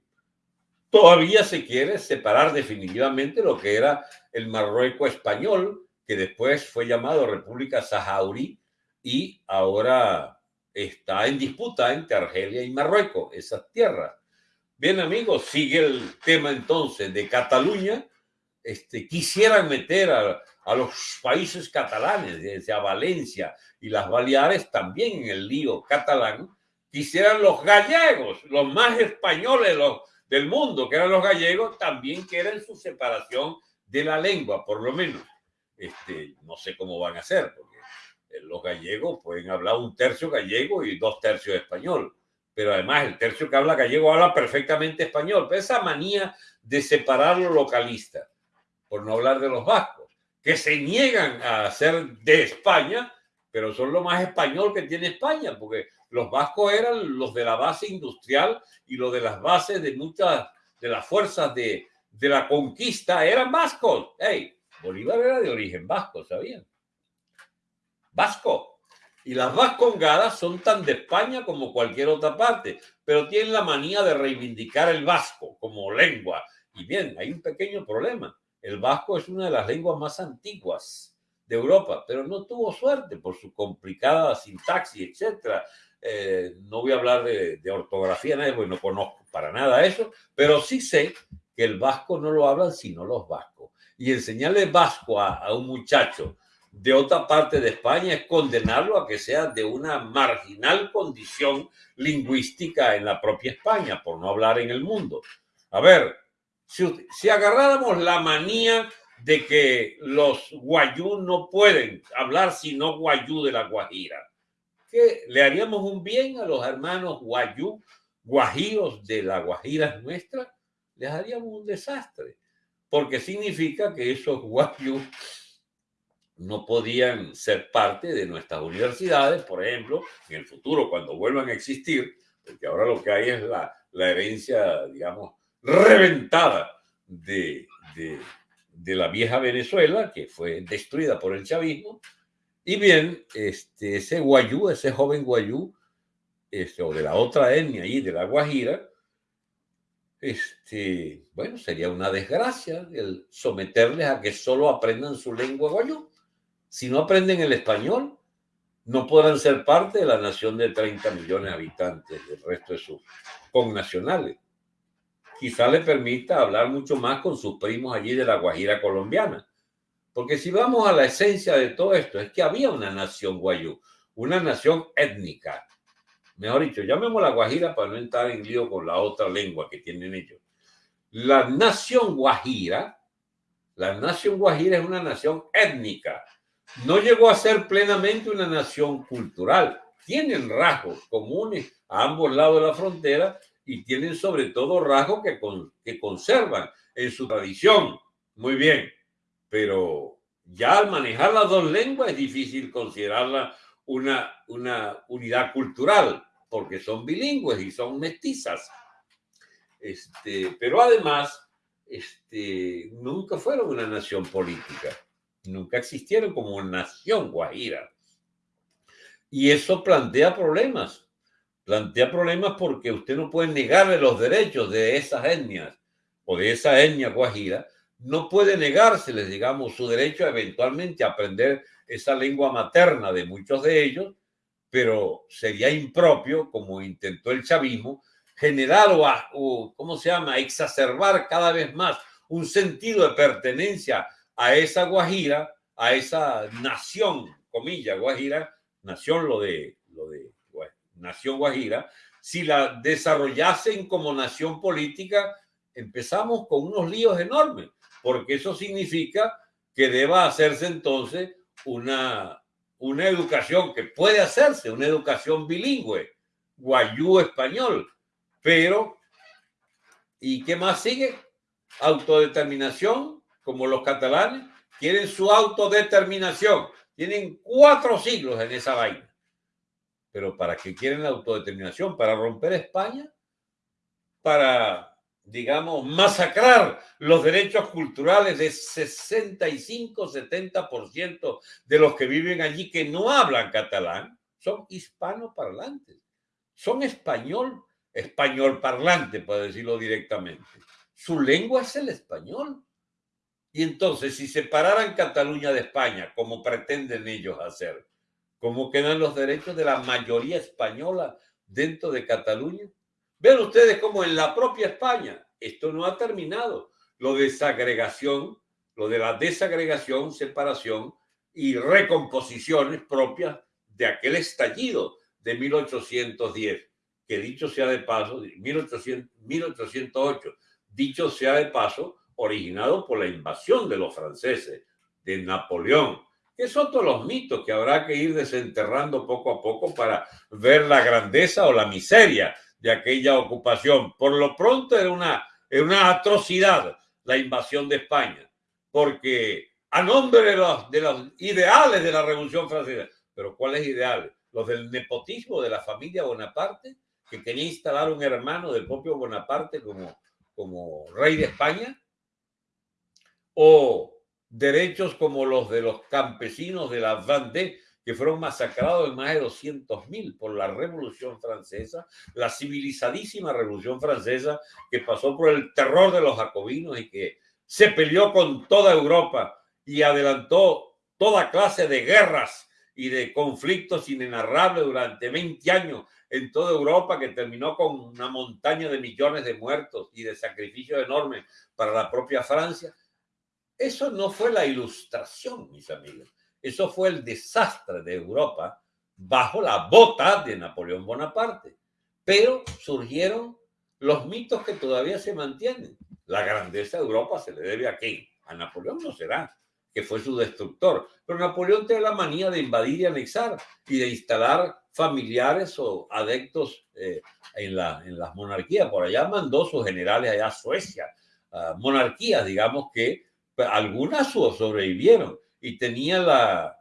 todavía se quiere separar definitivamente lo que era el Marruecos español, que después fue llamado República Saharaui y ahora está en disputa entre Argelia y Marruecos, esas tierras. Bien, amigos, sigue el tema entonces de Cataluña. Este, quisieran meter a, los países catalanes, desde a Valencia y las Baleares, también en el lío catalán. Quisieran los gallegos, los más españoles del mundo, que eran los gallegos, también quieren su separación de la lengua, por lo menos. Este, no sé cómo van a hacer, porque los gallegos pueden hablar un tercio gallego y dos tercios español pero además el tercio que habla gallego habla perfectamente español. Esa manía de separar lo localista, por no hablar de los vascos, que se niegan a ser de España, pero son lo más español que tiene España, porque los vascos eran los de la base industrial y los de las bases de muchas de las fuerzas de, de la conquista eran vascos. Hey, Bolívar era de origen vasco, ¿sabían? Vasco. Y las vascongadas son tan de España como cualquier otra parte, pero tienen la manía de reivindicar el vasco como lengua. Y bien, hay un pequeño problema. El vasco es una de las lenguas más antiguas de Europa, pero no tuvo suerte por su complicada sintaxis, etc. Eh, no voy a hablar de, ortografía, porque no conozco para nada eso, pero sí sé que el vasco no lo hablan sino los vascos. Y enseñarle vasco a un muchacho de otra parte de España es condenarlo a que sea de una marginal condición lingüística en la propia España, por no hablar en el mundo. A ver, si, agarráramos la manía de que los guayú no pueden hablar sino guayú de la Guajira, ¿qué le haríamos un bien a los hermanos guayú, guajiros de la Guajira nuestra? Les haríamos un desastre, porque significa que esos guayú no podían ser parte de nuestras universidades, por ejemplo, en el futuro, cuando vuelvan a existir, porque ahora lo que hay es la, herencia, digamos, reventada de, de, la vieja Venezuela, que fue destruida por el chavismo, y bien, este, ese guayú, ese joven guayú, este, o de la otra etnia y de la Guajira, este, bueno, sería una desgracia el someterles a que solo aprendan su lengua guayú si no aprenden el español, no podrán ser parte de la nación de 30 millones de habitantes, del resto de sus connacionales. Quizá le permita hablar mucho más con sus primos allí de la Guajira colombiana. Porque si vamos a la esencia de todo esto, es que había una nación guayú, una nación étnica. Mejor dicho, llamemos la Guajira para no entrar en lío con la otra lengua que tienen ellos. La nación guajira, la nación guajira es una nación étnica, no llegó a ser plenamente una nación cultural. Tienen rasgos comunes a ambos lados de la frontera y tienen sobre todo rasgos que, conservan en su tradición. Muy bien, pero ya al manejar las dos lenguas es difícil considerarla una, una unidad cultural, porque son bilingües y son mestizas. Este, pero además, este, nunca fueron una nación política nunca existieron como nación guajira. Y eso plantea problemas. plantea problemas porque usted no puede negarle los derechos de esas etnias o de esa etnia guajira, no puede negárseles, digamos, su derecho a eventualmente aprender esa lengua materna de muchos de ellos, pero sería impropio, como intentó el chavismo, generar o, ¿cómo se llama?, exacerbar cada vez más un sentido de pertenencia a esa Guajira, a esa nación, comilla, Guajira, nación lo de, lo de nación Guajira, si la desarrollasen como nación política, empezamos con unos líos enormes, porque eso significa que deba hacerse entonces una, una educación que puede hacerse, una educación bilingüe, guayú-español, pero ¿y qué más sigue? Autodeterminación, como los catalanes, quieren su autodeterminación. Tienen cuatro siglos en esa vaina. Pero ¿para qué quieren la autodeterminación? ¿Para romper España? ¿Para, digamos, masacrar los derechos culturales de 65-70% de los que viven allí que no hablan catalán? Son hispanoparlantes, son español, español parlante, para decirlo directamente. Su lengua es el español. Y entonces, si separaran Cataluña de España, como pretenden ellos hacer, ¿Cómo quedan los derechos de la mayoría española dentro de Cataluña? Ven ustedes cómo en la propia España esto no ha terminado. Lo de desagregación, lo de la desagregación, separación y recomposiciones propias de aquel estallido de 1810, que dicho sea de paso, 1800, 1808, dicho sea de paso, originado por la invasión de los franceses, de Napoleón, que son todos los mitos que habrá que ir desenterrando poco a poco para ver la grandeza o la miseria de aquella ocupación. Por lo pronto era una, era una atrocidad la invasión de España, porque a nombre de los, de los ideales de la Revolución Francesa, pero ¿cuáles ideales? Los del nepotismo de la familia Bonaparte, que quería instalar un hermano del propio Bonaparte como, como rey de España, o derechos como los de los campesinos de la Vendée, que fueron masacrados en más de 200.000 por la Revolución Francesa, la civilizadísima Revolución Francesa que pasó por el terror de los jacobinos y que se peleó con toda Europa y adelantó toda clase de guerras y de conflictos inenarrables durante 20 años en toda Europa, que terminó con una montaña de millones de muertos y de sacrificios enormes para la propia Francia. Eso no fue la ilustración, mis amigos. Eso fue el desastre de Europa bajo la bota de Napoleón Bonaparte. Pero surgieron los mitos que todavía se mantienen. La grandeza de Europa se le debe a quién? A Napoleón no será, que fue su destructor. Pero Napoleón tiene la manía de invadir y anexar y de instalar familiares o adeptos eh, en, la, en las monarquías. Por allá mandó sus generales allá a Suecia, monarquías, digamos que algunas sobrevivieron y tenía la,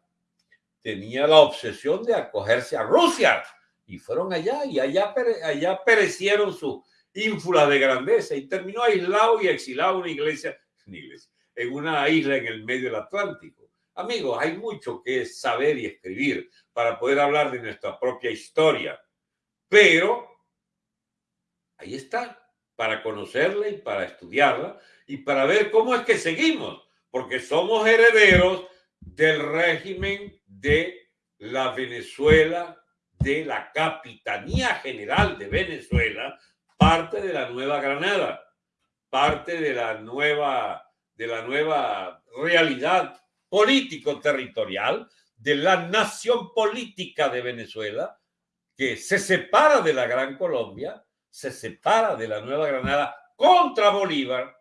tenía la obsesión de acogerse a Rusia y fueron allá y allá, allá perecieron su ínfula de grandeza y terminó aislado y exilado [LAUGHS] una iglesia, en una isla en el medio del Atlántico. Amigos, hay mucho que saber y escribir para poder hablar de nuestra propia historia, pero ahí está, para conocerla y para estudiarla y para ver cómo es que seguimos, porque somos herederos del régimen de la Venezuela, de la Capitanía General de Venezuela, parte de la Nueva Granada, parte de la nueva, de la nueva realidad político-territorial de la nación política de Venezuela, que se separa de la Gran Colombia, se separa de la Nueva Granada contra Bolívar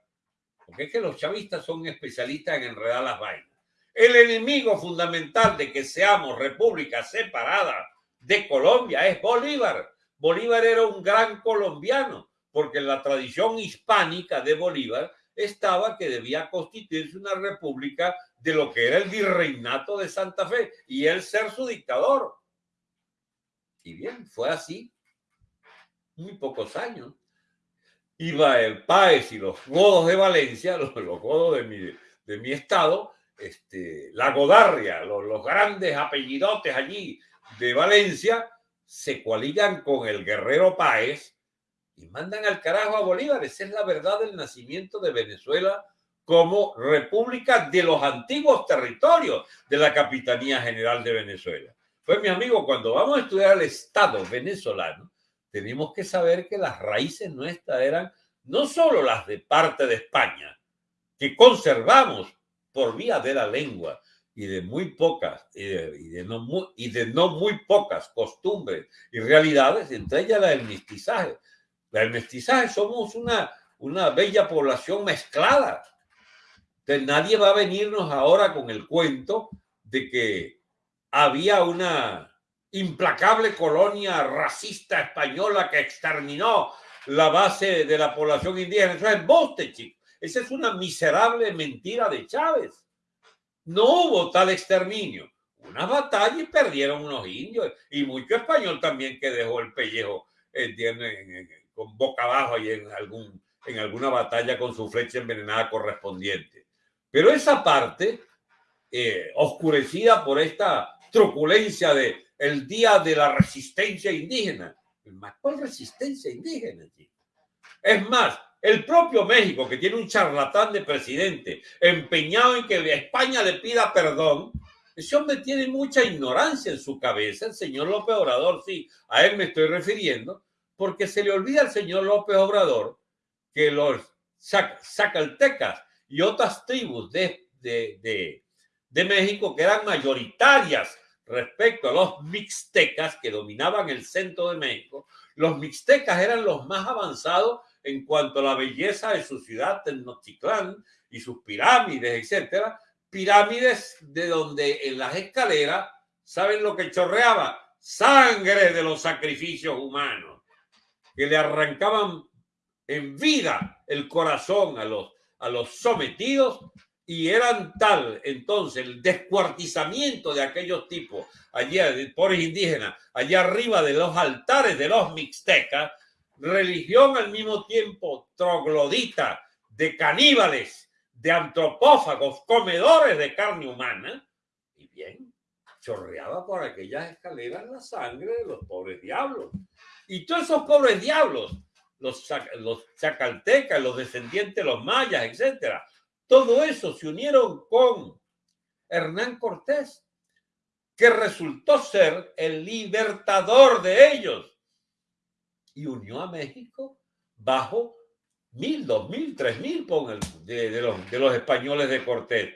porque es que los chavistas son especialistas en enredar las vainas. El enemigo fundamental de que seamos república separada de Colombia es Bolívar. Bolívar era un gran colombiano, porque en la tradición hispánica de Bolívar estaba que debía constituirse una república de lo que era el virreinato de Santa Fe y él ser su dictador. Y bien, fue así muy pocos años iba el Páez y los godos de Valencia, [LAUGHS] los, godos de mi, estado, este, la Godarria, los, los, grandes apellidotes allí de Valencia, se coaligan con el guerrero Páez y mandan al carajo a Bolívar. Esa es la verdad del nacimiento de Venezuela como república de los antiguos territorios de la Capitanía General de Venezuela. Pues mi amigo, cuando vamos a estudiar el Estado venezolano, tenemos que saber que las raíces nuestras eran no solo las de parte de España, que conservamos por vía de la lengua y de muy pocas y de, no, muy, y de no muy pocas costumbres y realidades, entre ellas la del mestizaje. La del mestizaje somos una, una bella población mezclada. Entonces nadie va a venirnos ahora con el cuento de que había una implacable colonia racista española que exterminó la base de la población indígena. Eso es boste, chicos. Esa es una miserable mentira de Chávez. No hubo tal exterminio. Una batalla y perdieron unos indios y mucho español también que dejó el pellejo con boca abajo y en, algún, en alguna batalla con su flecha envenenada correspondiente. Pero esa parte, eh, oscurecida por esta truculencia de el día de la resistencia indígena, ¿cuál resistencia indígena? Es más, el propio México, que tiene un charlatán de presidente empeñado en que España le pida perdón, ese hombre tiene mucha ignorancia en su cabeza, el señor López Obrador, sí, a él me estoy refiriendo, porque se le olvida al señor López Obrador que los zacaltecas y otras tribus de, de, de México que eran mayoritarias respecto a los mixtecas que dominaban el centro de México, los mixtecas eran los más avanzados en cuanto a la belleza de su ciudad Tenochtitlán y sus pirámides, etcétera, pirámides de donde en las escaleras, ¿saben lo que chorreaba? Sangre de los sacrificios humanos, que le arrancaban en vida el corazón a los, a los sometidos y eran tal entonces el descuartizamiento de aquellos tipos allá, de pobres indígenas, allá arriba de los altares de los mixtecas, religión al mismo tiempo troglodita, de caníbales, de antropófagos, comedores de carne humana, y bien, chorreaba por aquellas escaleras la sangre de los pobres diablos. Y todos esos pobres diablos, los, los chacaltecas, los descendientes de los mayas, etcétera, todo eso se unieron con Hernán Cortés, que resultó ser el libertador de ellos y unió a México bajo mil, dos mil, tres mil de, los, de los españoles de Cortés.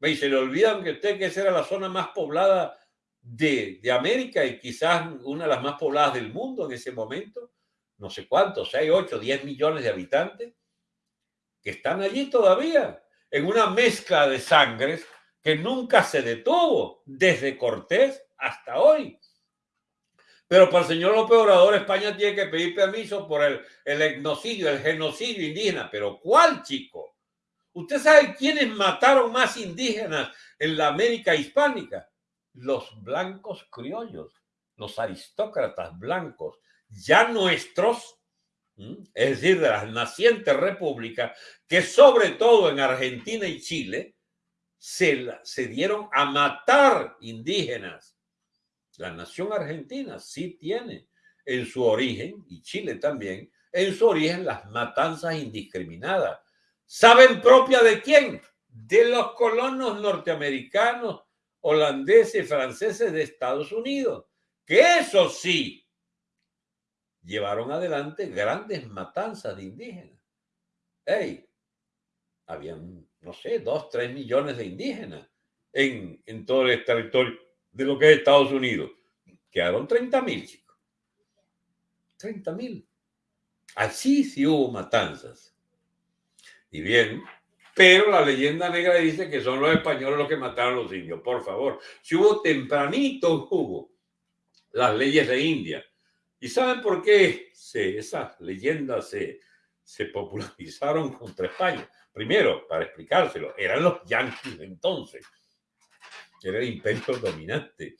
Y se le olvidan que usted que esa era la zona más poblada de, de, América y quizás una de las más pobladas del mundo en ese momento. No sé cuántos, seis, ocho, diez millones de habitantes que están allí todavía en una mezcla de sangres que nunca se detuvo desde Cortés hasta hoy. Pero para el señor López Obrador, España tiene que pedir permiso por el, el etnocidio, el genocidio indígena. Pero ¿cuál, chico? ¿Usted sabe quiénes mataron más indígenas en la América hispánica? Los blancos criollos, los aristócratas blancos, ya nuestros, es decir, de las nacientes repúblicas, que sobre todo en Argentina y Chile se, se dieron a matar indígenas la nación argentina sí tiene en su origen, y Chile también, en su origen las matanzas indiscriminadas. ¿Saben propia de quién? De los colonos norteamericanos, holandeses franceses de Estados Unidos, que eso sí, llevaron adelante grandes matanzas de indígenas. Hey, habían, no sé, dos, tres millones de indígenas en, en todo el territorio de lo que es Estados Unidos. Quedaron 30 mil, chicos. 30 mil. Así sí hubo matanzas. Y bien, pero la leyenda negra dice que son los españoles los que mataron a los indios. Por favor, si hubo tempranito, hubo las leyes de India. ¿Y saben por qué se, esas leyendas se, se popularizaron contra España? Primero, para explicárselo, eran los yanquis entonces era el imperio dominante.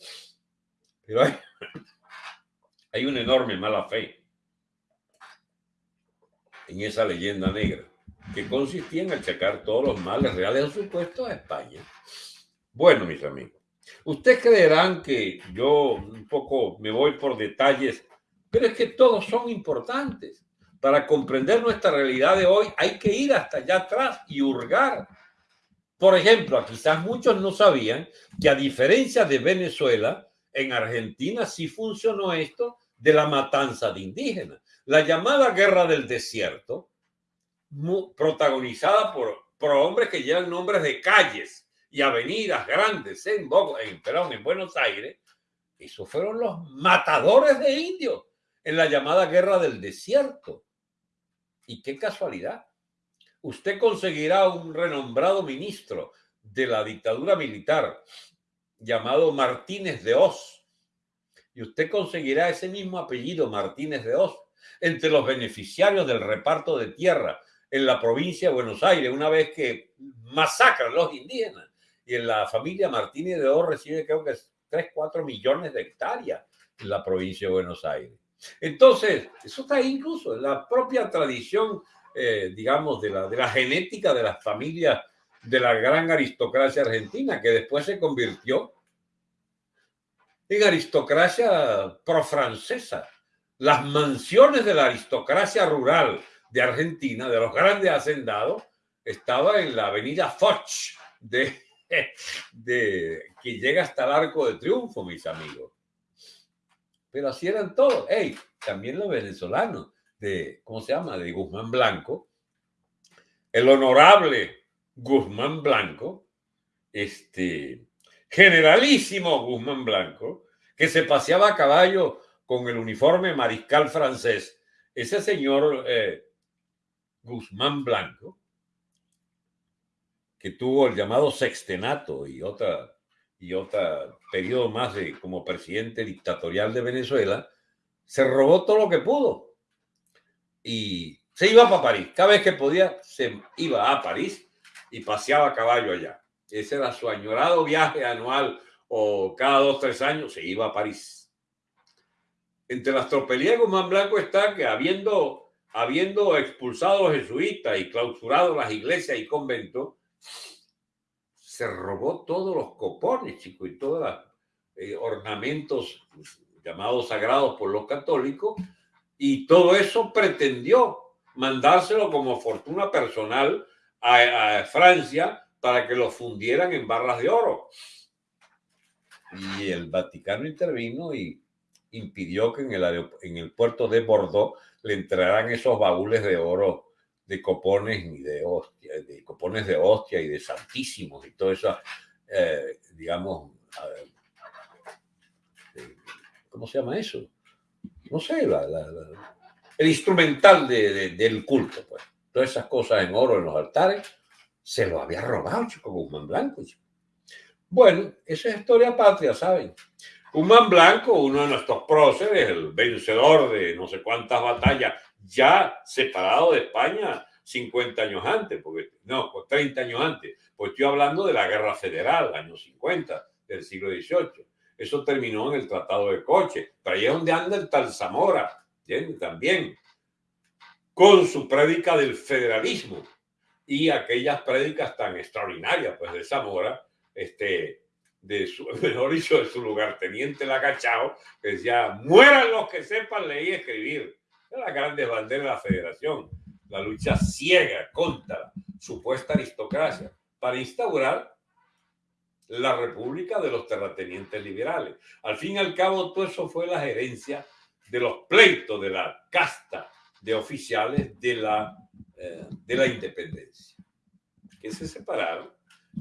Pero hay, hay una enorme mala fe en esa leyenda negra que consistía en achacar todos los males reales o supuestos a España. Bueno, mis amigos, Ustedes creerán que yo un poco me voy por detalles, pero es que todos son importantes. Para comprender nuestra realidad de hoy hay que ir hasta allá atrás y hurgar. Por ejemplo, quizás muchos no sabían que a diferencia de Venezuela, en Argentina sí funcionó esto de la matanza de indígenas. La llamada guerra del desierto, protagonizada por, por hombres que llevan nombres de calles y avenidas grandes en, en, perdón, en Buenos Aires, esos fueron los matadores de indios en la llamada guerra del desierto. Y qué casualidad. Usted conseguirá un renombrado ministro de la dictadura militar llamado Martínez de Oz. Y usted conseguirá ese mismo apellido, Martínez de Oz, entre los beneficiarios del reparto de tierra en la provincia de Buenos Aires, una vez que masacran los indígenas. Y en la familia Martínez de Oz recibe creo que 3, 4 millones de hectáreas en la provincia de Buenos Aires. Entonces, eso está incluso en la propia tradición, eh, digamos, de la, de la genética de las familias de la gran aristocracia argentina, que después se convirtió en aristocracia profrancesa. Las mansiones de la aristocracia rural de Argentina, de los grandes hacendados, estaba en la avenida Foch, de, [LAUGHS] de, que llega hasta el Arco de Triunfo, mis amigos pero así eran todos. Hey, también los venezolanos, de, ¿cómo se llama? De Guzmán Blanco, el honorable Guzmán Blanco, este generalísimo Guzmán Blanco, que se paseaba a caballo con el uniforme mariscal francés, ese señor eh, Guzmán Blanco, que tuvo el llamado sextenato y otra y otro periodo más de, como presidente dictatorial de Venezuela, se robó todo lo que pudo. Y se iba para París. Cada vez que podía, se iba a París y paseaba a caballo allá. Ese era su añorado viaje anual o cada dos, tres años se iba a París. Entre las tropelías de Guzmán Blanco está que habiendo, habiendo expulsado a los jesuitas y clausurado las iglesias y conventos, se robó todos los copones, chicos, y todos los eh, ornamentos llamados sagrados por los católicos, y todo eso pretendió mandárselo como fortuna personal a, Francia para que lo fundieran en barras de oro. Y el Vaticano intervino y impidió que en el, en el puerto de Bordeaux le entraran esos baúles de oro de copones y de hostia, de copones de hostia y de santísimos y todo eso, eh, digamos, eh, ¿cómo se llama eso? No sé, el instrumental del culto, pues. Todas esas cosas en oro en los altares, se lo había robado Chico Guzmán Blanco. Bueno, esa es historia patria, ¿saben? Guzmán Blanco, uno de nuestros próceres, el vencedor de no sé cuántas batallas, ya separado de España 50 años antes, porque no, 30 pues años antes, pues estoy hablando de la Guerra Federal, años 50 del siglo XVIII. Eso terminó en el Tratado de Coche. Pero ahí es donde anda el tal Zamora, también, con su prédica del federalismo. Y aquellas prédicas tan extraordinarias, pues de Zamora, este, de su, [LAUGHS] mejor dicho, de su lugarteniente Lacachao, que decía, mueran los que sepan leer y escribir la grandes banderas de la federación, la lucha ciega contra supuesta aristocracia para instaurar la república de los terratenientes liberales. Al fin y al cabo, todo eso fue la gerencia de los pleitos de la casta de oficiales de la, eh, de la independencia, que se separaron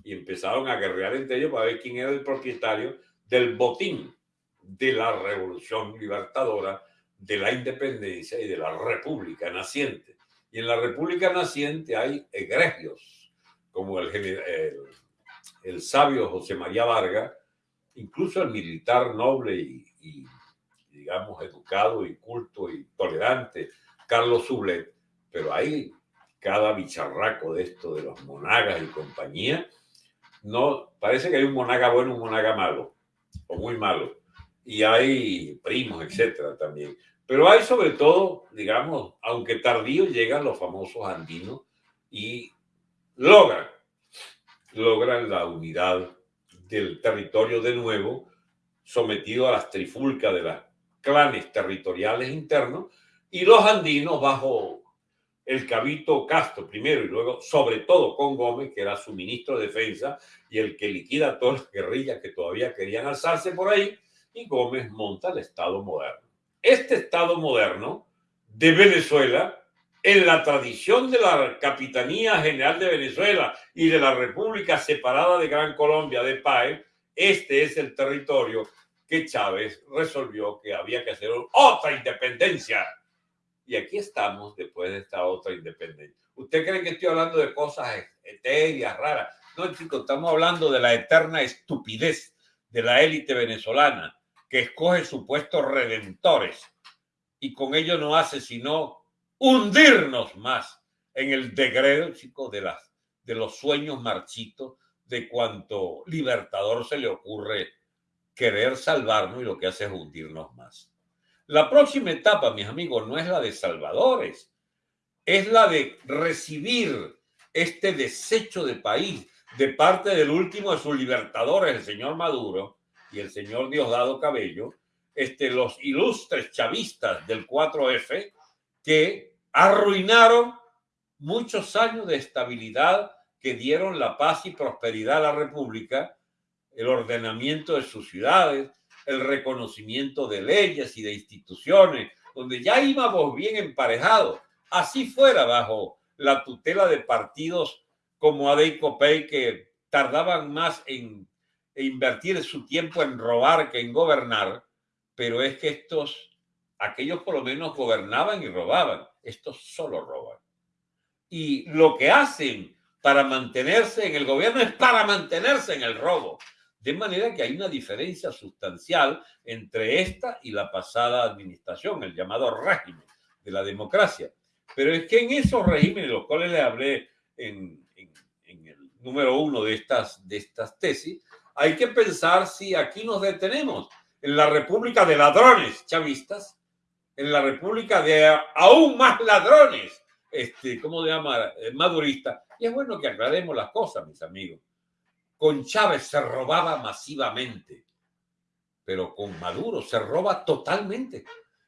y empezaron a guerrear entre ellos para ver quién era el propietario del botín de la revolución libertadora de la independencia y de la república naciente. Y en la república naciente hay egregios, como el, el, sabio José María Vargas, incluso el militar noble y, digamos, educado y culto y tolerante, Carlos Sublet, pero hay cada bicharraco de esto, de los monagas y compañía, no, parece que hay un monaga bueno, un monaga malo, o muy malo, y hay primos, etcétera, también. Pero hay sobre todo, digamos, aunque tardío, llegan los famosos andinos y logran, logran la unidad del territorio de nuevo sometido a las trifulcas de las clanes territoriales internos y los andinos bajo el cabito Castro primero y luego sobre todo con Gómez, que era su ministro de defensa y el que liquida todas las guerrillas que todavía querían alzarse por ahí, y Gómez monta el Estado moderno. Este Estado moderno de Venezuela, en la tradición de la Capitanía General de Venezuela y de la República Separada de Gran Colombia de PAE, este es el territorio que Chávez resolvió que había que hacer otra independencia. Y aquí estamos después de esta otra independencia. ¿Usted cree que estoy hablando de cosas etéreas, raras? No, chicos, estamos hablando de la eterna estupidez de la élite venezolana que escoge supuestos redentores y con ello no hace sino hundirnos más en el degredo, chicos, de, las, de los sueños marchitos de cuanto libertador se le ocurre querer salvarnos y lo que hace es hundirnos más. La próxima etapa, mis amigos, no es la de salvadores, es la de recibir este desecho de país de parte del último de sus libertadores, el señor Maduro y el señor Diosdado Cabello, este, los ilustres chavistas del 4F que arruinaron muchos años de estabilidad que dieron la paz y prosperidad a la República el ordenamiento de sus ciudades, el reconocimiento de leyes y de instituciones, donde ya íbamos bien emparejados. Así fuera bajo la tutela de partidos como Adeico Pey que tardaban más en invertir su tiempo en robar que en gobernar, pero es que estos, aquellos por lo menos gobernaban y robaban, estos solo roban. Y lo que hacen para mantenerse en el gobierno es para mantenerse en el robo. De manera que hay una diferencia sustancial entre esta y la pasada administración, el llamado régimen de la democracia. Pero es que en esos regímenes, los cuales les hablé en, el número uno de estas, de estas tesis, hay que pensar si aquí nos detenemos en la república de ladrones chavistas, en la república de aún más ladrones, este, ¿cómo se llama? Eh, madurista. Y es bueno que aclaremos las cosas, mis amigos. Con Chávez se robaba masivamente, pero con Maduro se roba totalmente.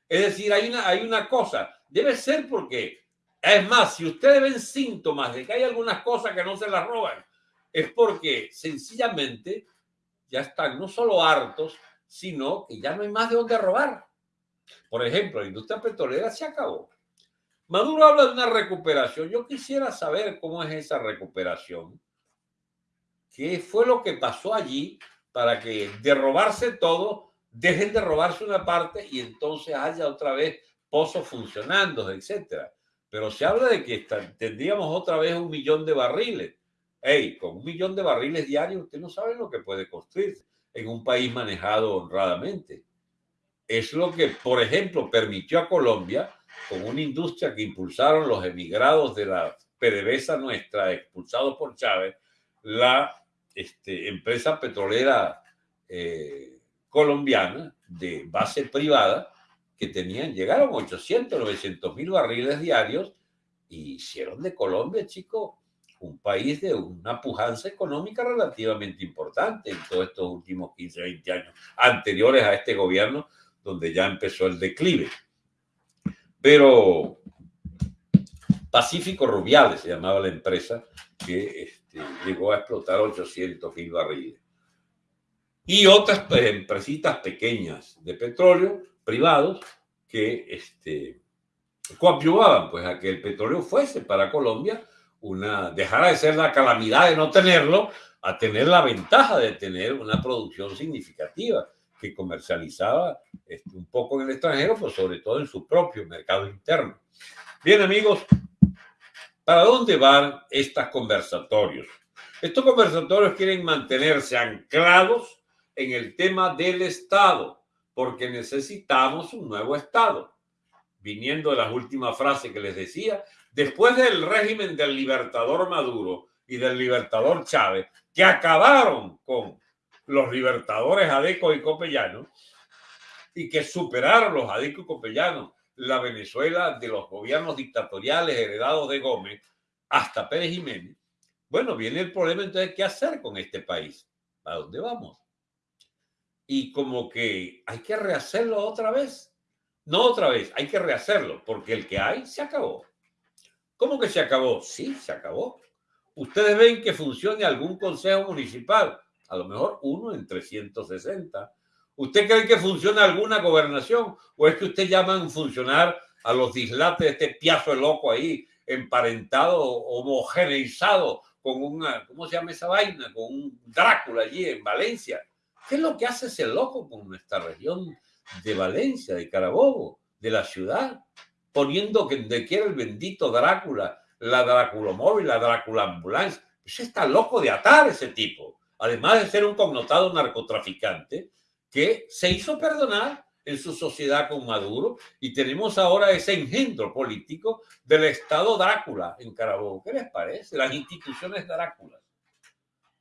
Es decir, hay una, hay una cosa, debe ser porque, es más, si ustedes ven síntomas de que hay algunas cosas que no se las roban, es porque sencillamente ya están no solo hartos, sino que ya no hay más de dónde robar. Por ejemplo, la industria petrolera se acabó. Maduro habla de una recuperación. Yo quisiera saber cómo es esa recuperación qué fue lo que pasó allí para que de robarse todo, dejen de robarse una parte y entonces haya otra vez pozos funcionando, etcétera. Pero se habla de que tendríamos otra vez un millón de barriles. Hey, con un millón de barriles diarios, usted no sabe lo que puede construirse en un país manejado honradamente. Es lo que, por ejemplo, permitió a Colombia, con una industria que impulsaron los emigrados de la PDVSA nuestra, expulsados por Chávez, la este, empresa petrolera eh, colombiana de base privada que tenían, llegaron 800, 900 mil barriles diarios y hicieron de Colombia, chico, un país de una pujanza económica relativamente importante en todos estos últimos 15, 20 años anteriores a este gobierno, donde ya empezó el declive. Pero Pacífico Rubiales se llamaba la empresa que este, llegó a explotar 800 mil barriles. Y otras pues, empresitas pequeñas de petróleo, privados, que este, coadyuvaban pues, a que el petróleo fuese para Colombia una, dejara de ser la calamidad de no tenerlo, a tener la ventaja de tener una producción significativa que comercializaba este, un poco en el extranjero, pero sobre todo en su propio mercado interno. Bien, amigos, ¿Para dónde van estos conversatorios? Estos conversatorios quieren mantenerse anclados en el tema del Estado, porque necesitamos un nuevo Estado. Viniendo de las últimas frases que les decía, después del régimen del libertador Maduro y del libertador Chávez, que acabaron con los libertadores Adeco y Copellano, y que superaron los Adeco y Copellanos la Venezuela de los gobiernos dictatoriales heredados de Gómez hasta Pérez Jiménez, bueno, viene el problema entonces, ¿qué hacer con este país? ¿A dónde vamos? Y como que hay que rehacerlo otra vez. No otra vez, hay que rehacerlo, porque el que hay se acabó. ¿Cómo que se acabó? Sí, se acabó. Ustedes ven que funcione algún consejo municipal, a lo mejor uno en 360. ¿Usted cree que funciona alguna gobernación? ¿O es que usted llama a funcionar a los dislates de este piazo de loco ahí, emparentado, homogeneizado con una, ¿cómo se llama esa vaina? Con un Drácula allí en Valencia. ¿Qué es lo que hace ese loco con nuestra región de Valencia, de Carabobo, de la ciudad? Poniendo que donde quiera el bendito Drácula, la Drácula móvil, la Drácula ambulancia. Pues está loco de atar ese tipo. Además de ser un connotado narcotraficante que se hizo perdonar en su sociedad con Maduro y tenemos ahora ese engendro político del Estado Drácula en Carabobo. ¿Qué les parece? Las instituciones Drácula.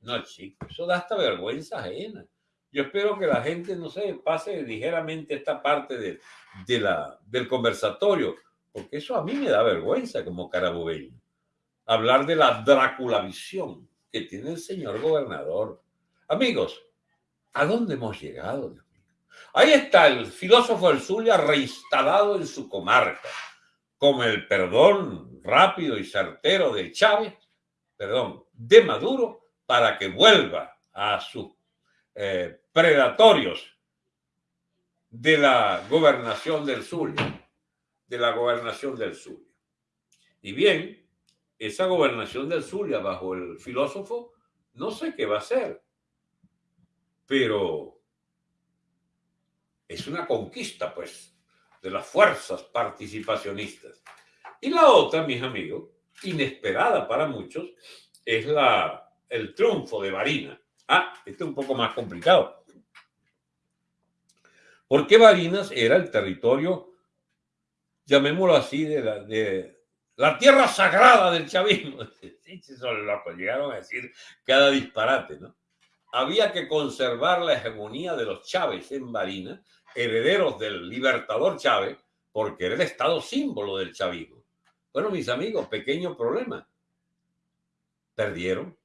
No, chicos, eso da hasta vergüenza ajena. Yo espero que la gente, no sé, pase ligeramente esta parte de, de la, del conversatorio, porque eso a mí me da vergüenza como carabobeño. Hablar de la Drácula visión que tiene el señor gobernador. Amigos, ¿a dónde hemos llegado? Ahí está el filósofo del Zulia reinstalado en su comarca, con el perdón rápido y certero de Chávez, perdón, de Maduro, para que vuelva a sus eh, predatorios de la gobernación del Zulia, de la gobernación del Zulia. Y bien, esa gobernación del Zulia bajo el filósofo, no sé qué va a ser, pero es una conquista, pues, de las fuerzas participacionistas. Y la otra, mis amigos, inesperada para muchos, es la, el triunfo de Varina. Ah, este es un poco más complicado. Porque Barinas era el territorio, llamémoslo así, de la, de la tierra sagrada del chavismo. [LAUGHS] Son locos, llegaron a decir cada disparate, ¿no? Había que conservar la hegemonía de los Chávez en Barinas herederos del libertador Chávez, porque era el estado símbolo del chavismo. Bueno, mis amigos, pequeño problema. Perdieron.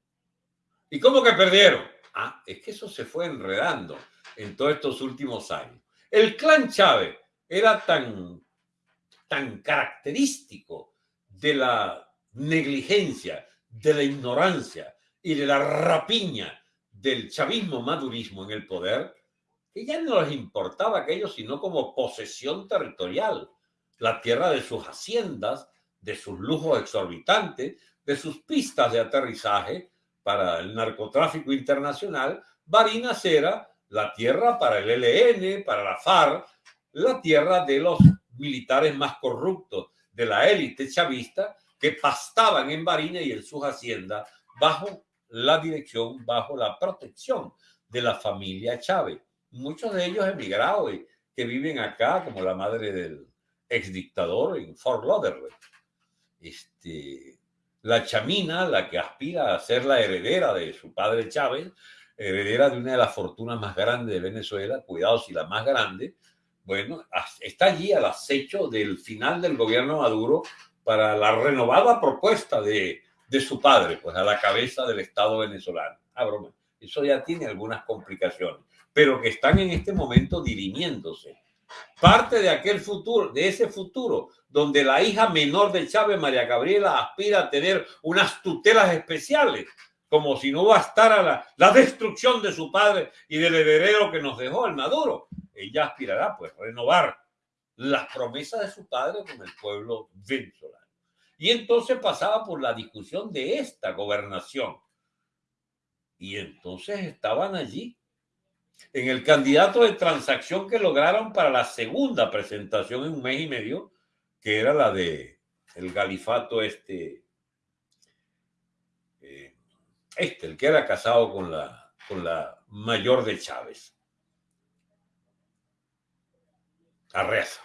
¿Y cómo que perdieron? Ah, es que eso se fue enredando en todos estos últimos años. El clan Chávez era tan, tan característico de la negligencia, de la ignorancia y de la rapiña del chavismo madurismo en el poder, que ya no les importaba aquello sino como posesión territorial, la tierra de sus haciendas, de sus lujos exorbitantes, de sus pistas de aterrizaje para el narcotráfico internacional, Barinas era la tierra para el ELN, para la FARC, la tierra de los militares más corruptos de la élite chavista que pastaban en Barinas y en sus haciendas bajo la dirección, bajo la protección de la familia Chávez muchos de ellos emigrados y que viven acá, como la madre del exdictador en Fort Lauderdale. Este, la chamina, la que aspira a ser la heredera de su padre Chávez, heredera de una de las fortunas más grandes de Venezuela, cuidado si la más grande, bueno, está allí al acecho del final del gobierno Maduro para la renovada propuesta de, de su padre, pues a la cabeza del Estado venezolano. Ah, broma. Eso ya tiene algunas complicaciones pero que están en este momento dirimiéndose. Parte de aquel futuro, de ese futuro, donde la hija menor de Chávez, María Gabriela, aspira a tener unas tutelas especiales, como si no bastara la, la destrucción de su padre y del heredero que nos dejó el Maduro. Ella aspirará, pues, renovar las promesas de su padre con el pueblo venezolano. Y entonces pasaba por la discusión de esta gobernación. Y entonces estaban allí en el candidato de transacción que lograron para la segunda presentación en un mes y medio, que era la de el galifato este, eh, este, el que era casado con la, con la mayor de Chávez. Arreaza.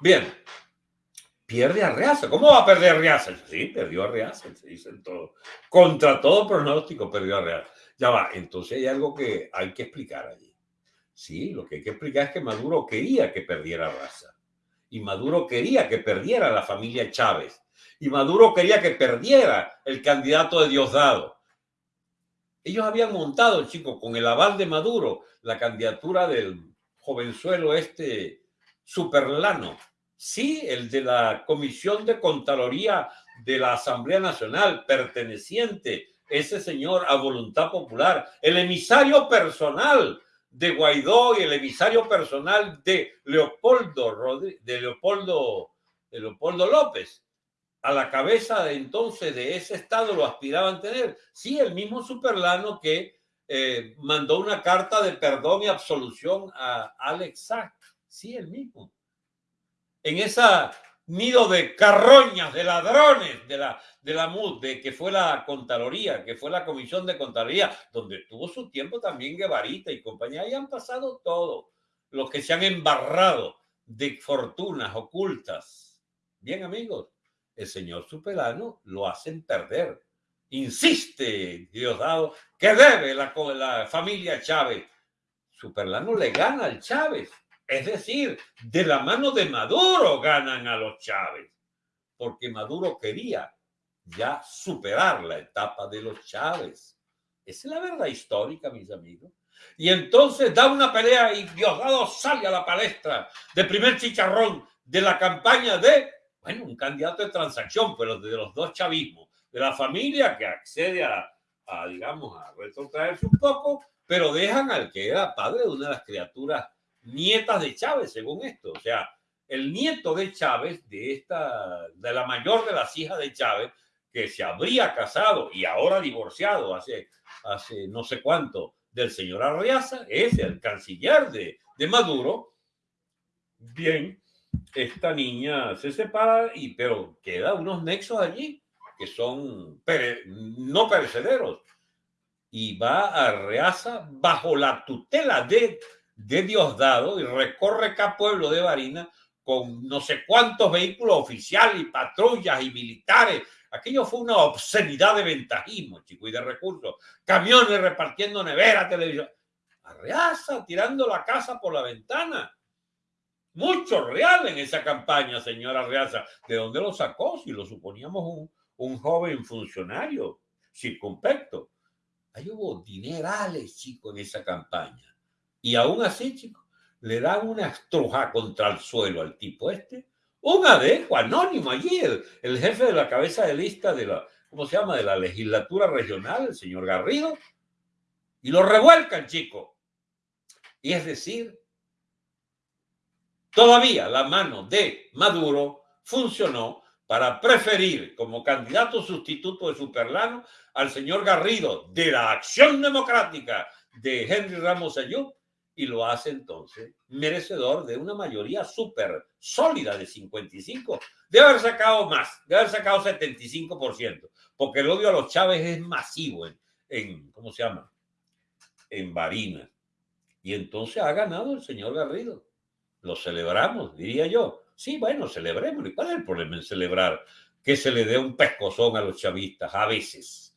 Bien, pierde Arreaza. ¿Cómo va a perder Arreaza? Sí, perdió Arreaza, se dice todo. Contra todo pronóstico perdió Arreaza. Ya va, entonces hay algo que hay que explicar allí. Sí, lo que hay que explicar es que Maduro quería que perdiera raza. Y Maduro quería que perdiera la familia Chávez. Y Maduro quería que perdiera el candidato de Diosdado. Ellos habían montado, chicos, con el aval de Maduro, la candidatura del jovenzuelo este superlano. Sí, el de la Comisión de Contraloría de la Asamblea Nacional, perteneciente ese señor a voluntad popular, el emisario personal de Guaidó y el emisario personal de Leopoldo, de Leopoldo, de Leopoldo López. A la cabeza de entonces de ese estado lo aspiraban tener. Sí, el mismo Superlano que eh, mandó una carta de perdón y absolución a Alex Sack. Sí, el mismo. En esa nido de carroñas, de ladrones de la, de la MUD, de que fue la Contraloría, que fue la Comisión de Contraloría, donde tuvo su tiempo también Guevarita y compañía, y han pasado todo, los que se han embarrado de fortunas ocultas. Bien, amigos, el señor Superano lo hacen perder. Insiste, Diosdado, que debe la, la familia Chávez. Superlano le gana al Chávez es decir, de la mano de Maduro ganan a los Chávez, porque Maduro quería ya superar la etapa de los Chávez. Esa es la verdad histórica, mis amigos. Y entonces da una pelea y Diosdado sale a la palestra de primer chicharrón de la campaña de, bueno, un candidato de transacción, pero de los dos chavismos, de la familia que accede a, a digamos, a retrotraerse un poco, pero dejan al que era padre de una de las criaturas nietas de Chávez, según esto. O sea, el nieto de Chávez, de esta, de la mayor de las hijas de Chávez, que se habría casado y ahora divorciado hace, hace no sé cuánto del señor Arriaza, es el canciller de, de Maduro. Bien, esta niña se separa, y, pero queda unos nexos allí que son no perecederos. Y va a Arreaza bajo la tutela de de Diosdado y recorre acá pueblo de Barina con no sé cuántos vehículos oficiales y patrullas y militares. Aquello fue una obscenidad de ventajismo, chico, y de recursos. Camiones repartiendo nevera, televisión. Arreaza, tirando la casa por la ventana. Mucho real en esa campaña, señora Arreaza. ¿De dónde lo sacó? Si lo suponíamos un, un joven funcionario circunspecto. Ahí hubo dinerales, chico, en esa campaña. Y aún así, chicos, le dan una estruja contra el suelo al tipo este. Un adeco anónimo allí, el, jefe de la cabeza de lista de la, ¿cómo se llama? De la legislatura regional, el señor Garrido. Y lo revuelcan, chico. Y es decir, todavía la mano de Maduro funcionó para preferir como candidato sustituto de Superlano al señor Garrido de la Acción Democrática de Henry Ramos Ayub y lo hace entonces merecedor de una mayoría súper sólida de 55. Debe haber sacado más, debe haber sacado 75%, porque el odio a los Chávez es masivo en, ¿cómo se llama? En Barinas. Y entonces ha ganado el señor Garrido. Lo celebramos, diría yo. Sí, bueno, celebremos. ¿Y cuál es el problema en celebrar que se le dé un pescozón a los chavistas a veces?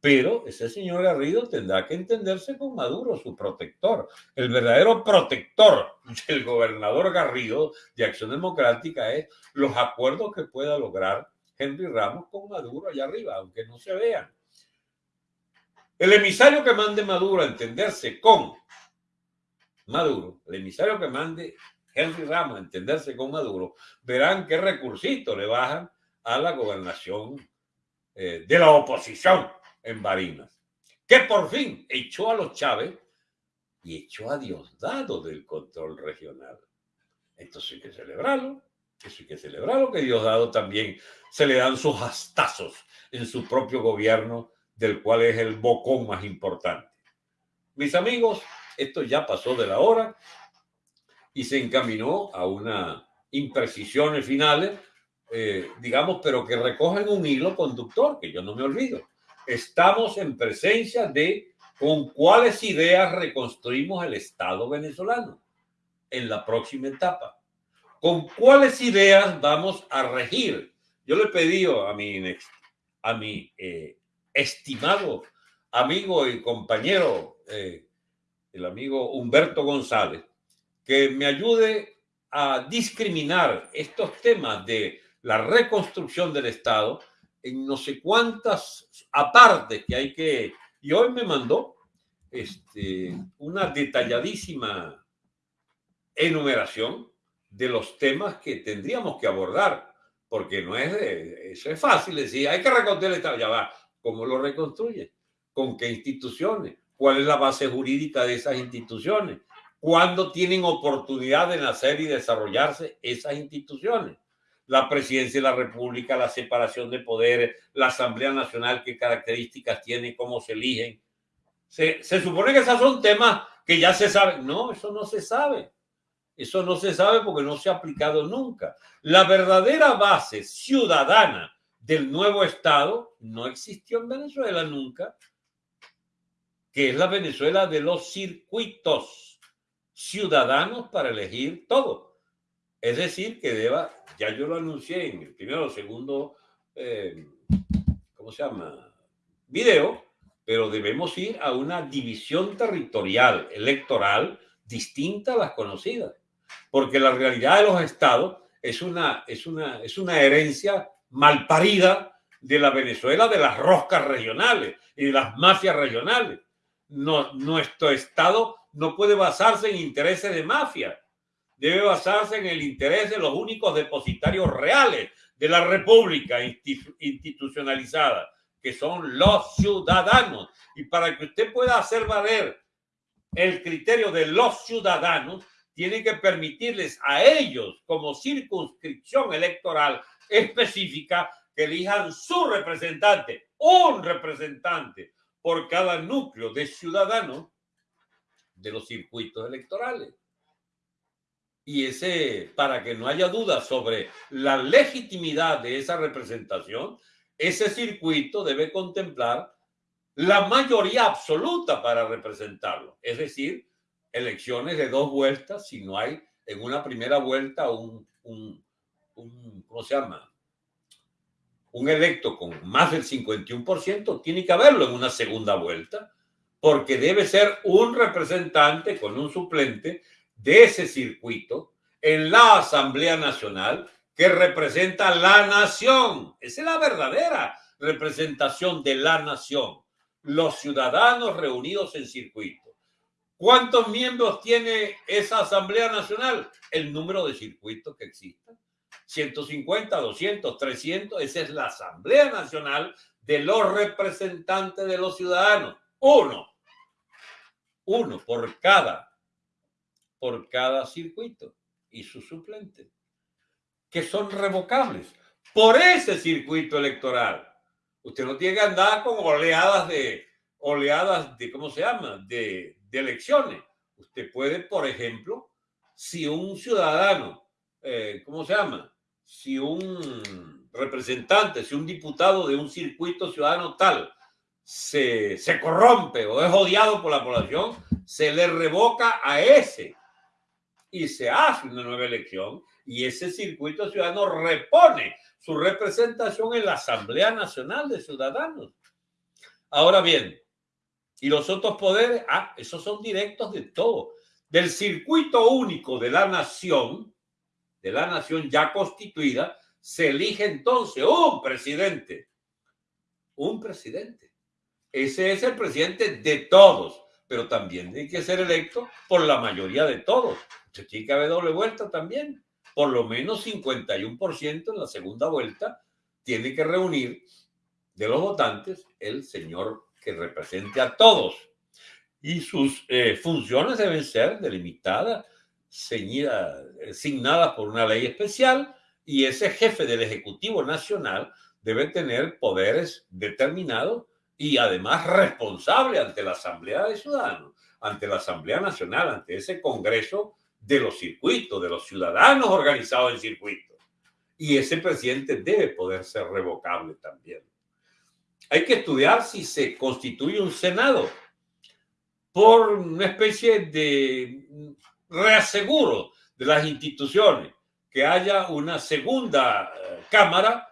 Pero ese señor Garrido tendrá que entenderse con Maduro, su protector. El verdadero protector [LAUGHS] del gobernador Garrido de Acción Democrática es los acuerdos que pueda lograr Henry Ramos con Maduro allá arriba, aunque no se vean. El emisario que mande Maduro a entenderse con Maduro, el emisario que mande Henry Ramos a entenderse con Maduro, verán qué recursito le bajan a la gobernación eh, de la oposición en Barinas, que por fin echó a los Chávez y echó a Diosdado del control regional. Entonces hay que celebrarlo, eso hay que celebrarlo, que Diosdado también se le dan sus hastazos en su propio gobierno, del cual es el bocón más importante. Mis amigos, esto ya pasó de la hora y se encaminó a una imprecisiones finales, eh, digamos, pero que recogen un hilo conductor, que yo no me olvido estamos en presencia de con cuáles ideas reconstruimos el Estado venezolano en la próxima etapa. ¿Con cuáles ideas vamos a regir? Yo le pedí a mi, a mi eh, estimado amigo y compañero, eh, el amigo Humberto González, que me ayude a discriminar estos temas de la reconstrucción del Estado en no sé cuántas apartes que hay que Y hoy me mandó este, una detalladísima enumeración de los temas que tendríamos que abordar, porque no es, eso es fácil decir, hay que reconstruir el Estado, ya va, ¿cómo lo reconstruye? ¿Con qué instituciones? ¿Cuál es la base jurídica de esas instituciones? ¿Cuándo tienen oportunidad de nacer y desarrollarse esas instituciones? La presidencia de la República, la separación de poderes, la Asamblea Nacional, qué características tiene, cómo se eligen. Se, supone que esos son temas que ya se saben. No, eso no se sabe. Eso no se sabe porque no se ha aplicado nunca. La verdadera base ciudadana del nuevo Estado no existió en Venezuela nunca, que es la Venezuela de los circuitos ciudadanos para elegir todo. Es decir, que deba, ya yo lo anuncié en el primero o segundo, eh, ¿cómo se llama? Video, pero debemos ir a una división territorial electoral distinta a las conocidas porque la realidad de los estados es una, es una, es una herencia malparida de la Venezuela, de las roscas regionales y de las mafias regionales. Nuestro estado no puede basarse en intereses de mafia, debe basarse en el interés de los únicos depositarios reales de la república institucionalizada, que son los ciudadanos. Y para que usted pueda hacer valer el criterio de los ciudadanos, tiene que permitirles a ellos, como circunscripción electoral específica, que elijan su representante, un representante por cada núcleo de ciudadanos de los circuitos electorales. Y ese, para que no haya duda sobre la legitimidad de esa representación, ese circuito debe contemplar la mayoría absoluta para representarlo, es decir, elecciones de dos vueltas si no hay en una primera vuelta un, un, ¿cómo se llama? Un electo con más del 51%, tiene que haberlo en una segunda vuelta, porque debe ser un representante con un suplente de ese circuito en la Asamblea Nacional que representa la nación. Esa es la verdadera representación de la nación. Los ciudadanos reunidos en circuito. ¿Cuántos miembros tiene esa Asamblea Nacional? El número de circuitos que existen. 150, 200, 300. Esa es la Asamblea Nacional de los representantes de los ciudadanos. Uno. Uno por cada, por cada circuito y su suplente, que son revocables por ese circuito electoral. Usted no tiene que andar con oleadas de, oleadas de, ¿cómo se llama? De, elecciones. Usted puede, por ejemplo, si un ciudadano, eh, ¿cómo se llama? Si un representante, si un diputado de un circuito ciudadano tal se, se corrompe o es odiado por la población, se le revoca a ese y se hace una nueva elección y ese circuito ciudadano repone su representación en la Asamblea Nacional de Ciudadanos. Ahora bien, y los otros poderes, ah, esos son directos de todo. Del circuito único de la nación, de la nación ya constituida, se elige entonces un presidente. Un presidente. Ese es el presidente de todos, pero también tiene que ser electo por la mayoría de todos. Se tiene que haber doble vuelta también. Por lo menos 51% en la segunda vuelta tiene que reunir de los votantes el señor que represente a todos. Y sus eh, funciones deben ser delimitadas, ceñidas, asignadas por una ley especial, y ese jefe del Ejecutivo Nacional debe tener poderes determinados y además responsable ante la Asamblea de Ciudadanos, ante la Asamblea Nacional, ante ese Congreso de los circuitos, de los ciudadanos organizados en circuitos. Y ese presidente debe poder ser revocable también. Hay que estudiar si se constituye un Senado por una especie de reaseguro de las instituciones, que haya una segunda eh, Cámara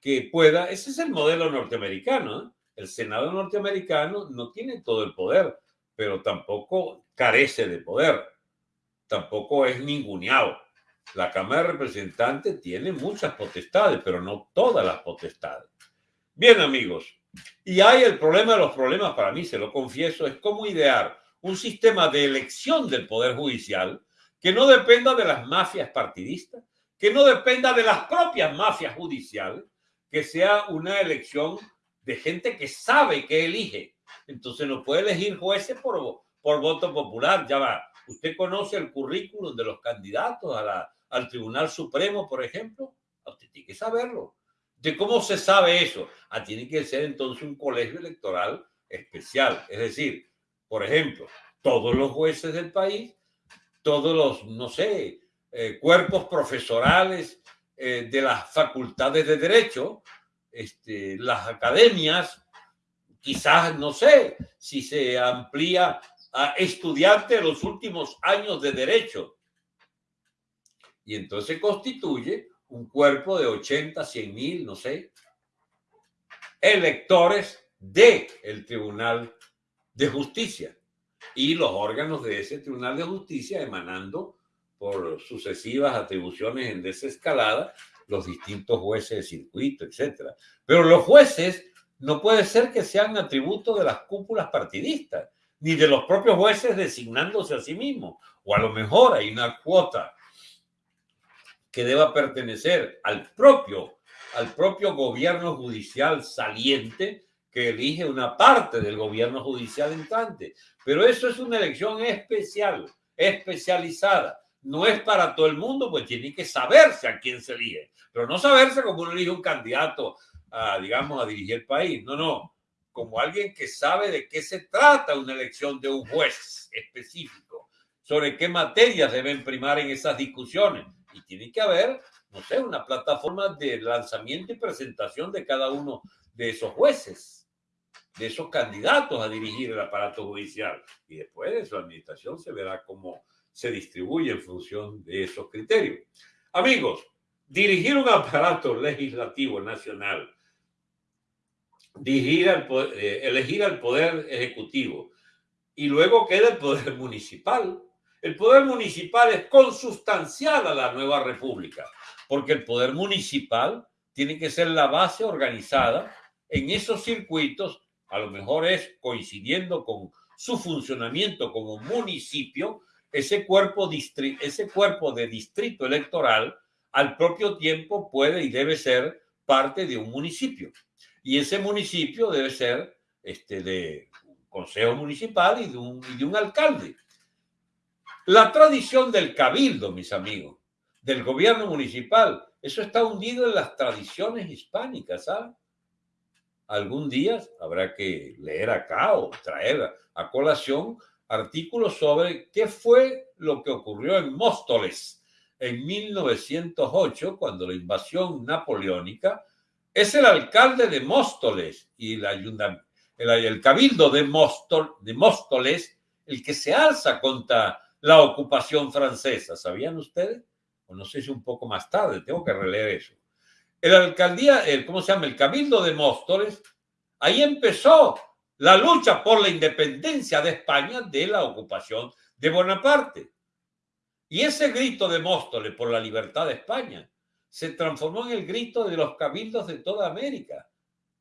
que pueda, ese es el modelo norteamericano, ¿eh? el Senado norteamericano no tiene todo el poder, pero tampoco carece de poder, tampoco es ninguneado. La Cámara de Representantes tiene muchas potestades, pero no todas las potestades. Bien amigos, Y hay el problema de los problemas, para mí, se lo confieso, es cómo idear un sistema de elección del Poder Judicial que no dependa de las mafias partidistas, que no dependa de las propias mafias judiciales, que sea una elección de gente que sabe que elige. Entonces no puede elegir jueces por, por voto popular. Ya va, usted conoce el currículum de los candidatos a la, al Tribunal Supremo, por ejemplo. Usted tiene que saberlo. ¿De cómo se sabe eso? Ah, tiene que ser entonces un colegio electoral especial. Es decir, por ejemplo, todos los jueces del país, todos los, no sé, eh, cuerpos profesorales eh, de las facultades de derecho, este, las academias, quizás, no sé, si se amplía a estudiantes de los últimos años de derecho. Y entonces constituye un cuerpo de 80, 100 mil, no sé, electores del el Tribunal de Justicia y los órganos de ese Tribunal de Justicia emanando por sucesivas atribuciones en desescalada los distintos jueces de circuito, etc. Pero los jueces no puede ser que sean atributos de las cúpulas partidistas, ni de los propios jueces designándose a sí mismos. O a lo mejor hay una cuota que deba pertenecer al propio, al propio gobierno judicial saliente que elige una parte del gobierno judicial entrante. Pero eso es una elección especial, especializada. No es para todo el mundo, pues tiene que saberse a quién se elige. Pero no saberse como uno elige un candidato, a, digamos, a dirigir el país. No, no. Como alguien que sabe de qué se trata una elección de un juez específico, sobre qué materias deben primar en esas discusiones y tiene que haber, no sé, una plataforma de lanzamiento y presentación de cada uno de esos jueces, de esos candidatos a dirigir el aparato judicial. Y después de su administración se verá cómo se distribuye en función de esos criterios. Amigos, dirigir un aparato legislativo nacional, dirigir al, eh, elegir al poder ejecutivo y luego queda el poder [LAUGHS] municipal el poder municipal es consustancial a la nueva república, porque el poder municipal tiene que ser la base organizada en esos circuitos, a lo mejor es coincidiendo con su funcionamiento como municipio, ese cuerpo, ese cuerpo de distrito electoral al propio tiempo puede y debe ser parte de un municipio. Y ese municipio debe ser este, de un consejo municipal y de un, y de un alcalde. La tradición del cabildo, mis amigos, del gobierno municipal, eso está hundido en las tradiciones hispánicas, ¿sabes? Algún día habrá que leer acá o traer a colación artículos sobre qué fue lo que ocurrió en Móstoles en 1908, cuando la invasión napoleónica, es el alcalde de Móstoles y el, el, cabildo de, de Móstoles el que se alza contra la ocupación francesa. ¿Sabían ustedes? O no sé si un poco más tarde, tengo que releer eso. El alcaldía, el, ¿cómo se llama? El cabildo de Móstoles, ahí empezó la lucha por la independencia de España de la ocupación de Bonaparte. Y ese grito de Móstoles por la libertad de España se transformó en el grito de los cabildos de toda América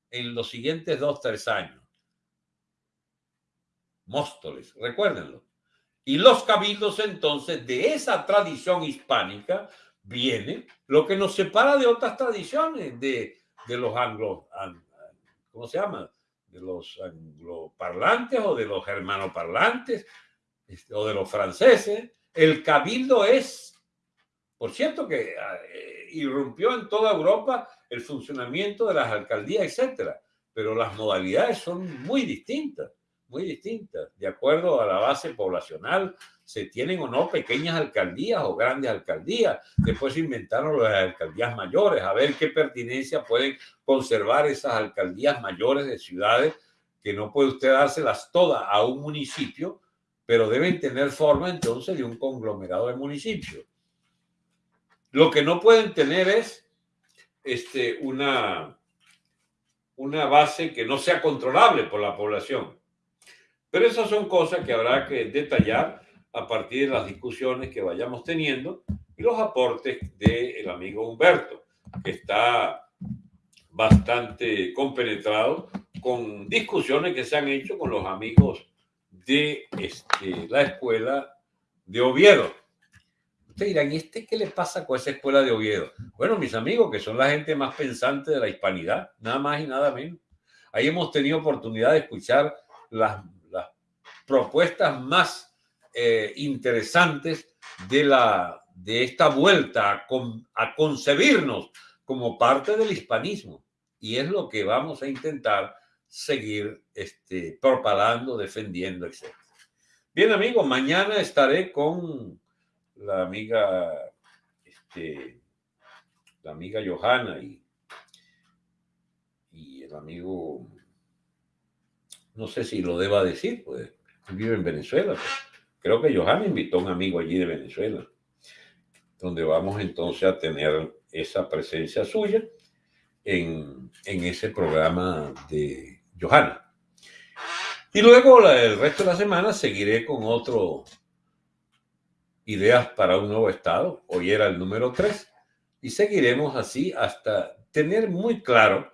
en los siguientes dos, tres años. Móstoles, recuérdenlo. Y los cabildos entonces de esa tradición hispánica viene lo que nos separa de otras tradiciones, de, de los anglo, ¿cómo se llama? De los angloparlantes o de los germanoparlantes este, o de los franceses. El cabildo es, por cierto, que eh, irrumpió en toda Europa el funcionamiento de las alcaldías, etcétera, pero las modalidades son muy distintas muy distintas. De acuerdo a la base poblacional, se tienen o no pequeñas alcaldías o grandes alcaldías. Después se inventaron las alcaldías mayores, a ver qué pertinencia pueden conservar esas alcaldías mayores de ciudades, que no puede usted dárselas todas a un municipio, pero deben tener forma entonces de un conglomerado de municipios. Lo que no pueden tener es este, una, una base que no sea controlable por la población. Pero esas son cosas que habrá que detallar a partir de las discusiones que vayamos teniendo y los aportes del amigo Humberto, que está bastante compenetrado con discusiones que se han hecho con los amigos de este, la escuela de Oviedo. Ustedes dirán, ¿y este qué le pasa con esa escuela de Oviedo? Bueno, mis amigos, que son la gente más pensante de la hispanidad, nada más y nada menos. Ahí hemos tenido oportunidad de escuchar las, las propuestas más eh, interesantes de, la, de esta vuelta a, a concebirnos como parte del hispanismo. Y es lo que vamos a intentar seguir este, propagando, defendiendo, etc. Bien, amigos, mañana estaré con la amiga, este, la amiga Johanna y, y el amigo, no sé si lo deba decir, pues vive en Venezuela. Pues. Creo que Johanna invitó a un amigo allí de Venezuela, donde vamos entonces a tener esa presencia suya en, en ese programa de Johanna. Y luego el resto de la semana seguiré con otro ideas para un nuevo estado. Hoy era el número 3 y seguiremos así hasta tener muy claro,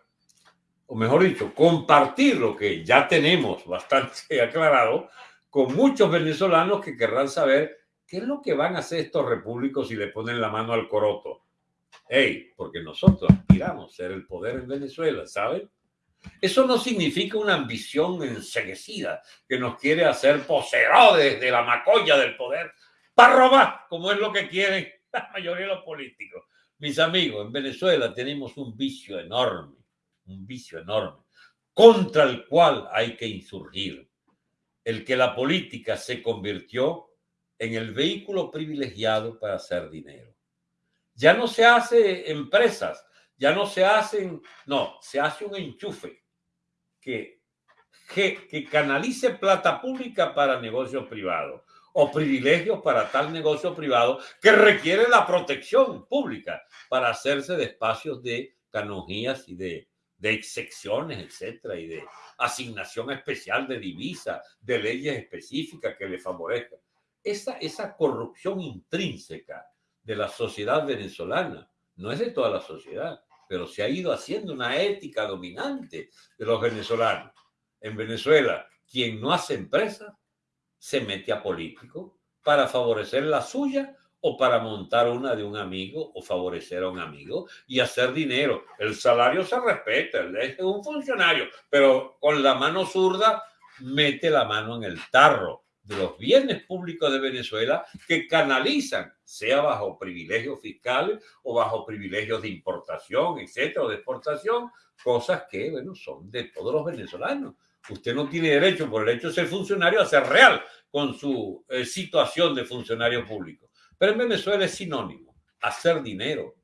o mejor dicho, compartir lo que ya tenemos bastante [LAUGHS] aclarado con muchos venezolanos que querrán saber qué es lo que van a hacer estos repúblicos si le ponen la mano al coroto. Hey, porque nosotros aspiramos a ser el poder en Venezuela, ¿saben? Eso no significa una ambición enseguecida que nos quiere hacer poseedores de la macolla del poder para robar, como es lo que quieren [LAUGHS] la mayoría de los políticos. Mis amigos, en Venezuela tenemos un vicio enorme, un vicio enorme, contra el cual hay que insurgir. El que la política se convirtió en el vehículo privilegiado para hacer dinero. Ya no se hace empresas, ya no se hacen, no, se hace un enchufe que, que, que canalice plata pública para negocios privados o privilegios para tal negocio privado que requiere la protección pública para hacerse de espacios de canonjías y de, de excepciones, etcétera, y de asignación especial de divisa, de leyes específicas que le favorezcan. Esa, esa corrupción intrínseca de la sociedad venezolana no es de toda la sociedad, pero se ha ido haciendo una ética dominante de los venezolanos. En Venezuela, quien no hace empresa se mete a político para favorecer la suya o para montar una de un amigo o favorecer a un amigo y hacer dinero. El salario se respeta, es un funcionario, pero con la mano zurda mete la mano en el tarro de los bienes públicos de Venezuela que canalizan, sea bajo privilegios fiscales o bajo privilegios de importación, etcétera, o de exportación, cosas que, bueno, son de todos los venezolanos. Usted no tiene derecho, por el hecho de ser funcionario, a ser real con su eh, situación de funcionario público. Pero en Venezuela es sinónimo, hacer dinero,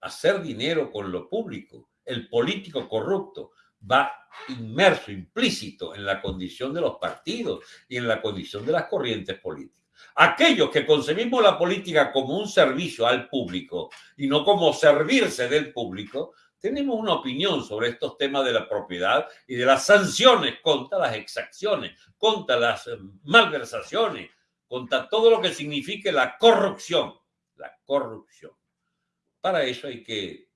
hacer dinero con lo público. El político corrupto va inmerso, implícito en la condición de los partidos y en la condición de las corrientes políticas. Aquellos que concebimos la política como un servicio al público y no como servirse del público, tenemos una opinión sobre estos temas de la propiedad y de las sanciones contra las exacciones, contra las eh, malversaciones, contra todo lo que signifique la corrupción. La corrupción. Para eso hay que,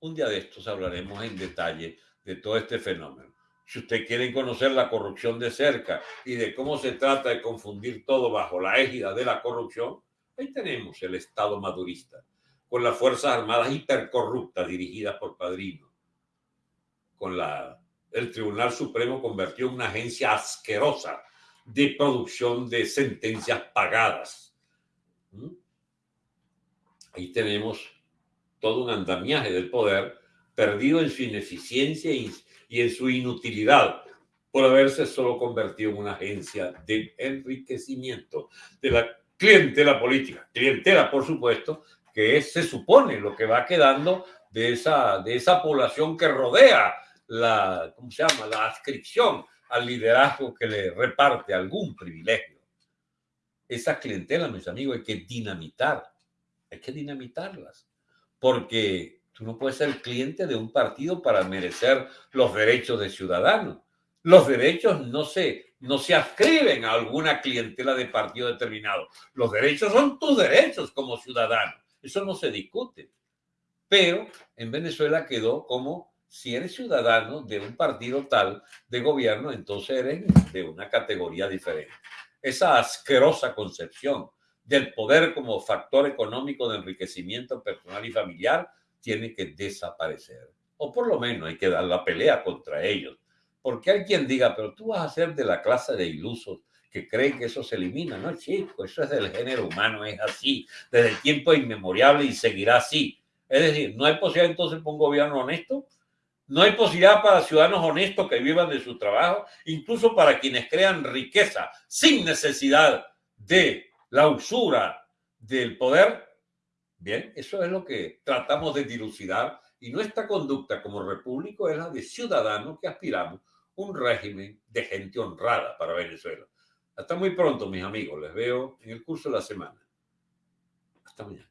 un día de estos hablaremos en detalle de todo este fenómeno. Si usted quiere conocer la corrupción de cerca y de cómo se trata de confundir todo bajo la égida de la corrupción, ahí tenemos el Estado madurista, con las Fuerzas Armadas hipercorruptas dirigidas por Padrino, con la, el Tribunal Supremo convirtió en una agencia asquerosa de producción de sentencias pagadas. ¿Mm? Ahí tenemos todo un andamiaje del poder perdido en su ineficiencia y, en su inutilidad por haberse solo convertido en una agencia de enriquecimiento de la clientela política. Clientela, por supuesto, que se supone lo que va quedando de esa, de esa población que rodea la, ¿cómo se llama?, la adscripción al liderazgo que le reparte algún privilegio. Esa clientela, mis amigos, hay que dinamitar, hay que dinamitarlas, porque Tú no puedes ser cliente de un partido para merecer los derechos de ciudadano. Los derechos no se, no se adscriben a alguna clientela de partido determinado. Los derechos son tus derechos como ciudadano. Eso no se discute. Pero en Venezuela quedó como si eres ciudadano de un partido tal de gobierno, entonces eres de una categoría diferente. Esa asquerosa concepción del poder como factor económico de enriquecimiento personal y familiar tiene que desaparecer. O por lo menos hay que dar la pelea contra ellos. Porque hay quien diga, pero tú vas a ser de la clase de ilusos que creen que eso se elimina. No, chico, eso es del género humano, es así, desde el tiempo inmemorial y seguirá así. Es decir, no hay posibilidad entonces para un gobierno honesto, no hay posibilidad para ciudadanos honestos que vivan de su trabajo, incluso para quienes crean riqueza sin necesidad de la usura del poder. Bien, eso es lo que tratamos de dilucidar y nuestra conducta como repúblico es la de ciudadanos que aspiramos un régimen de gente honrada para Venezuela. Hasta muy pronto, mis amigos. Les veo en el curso de la semana. Hasta mañana.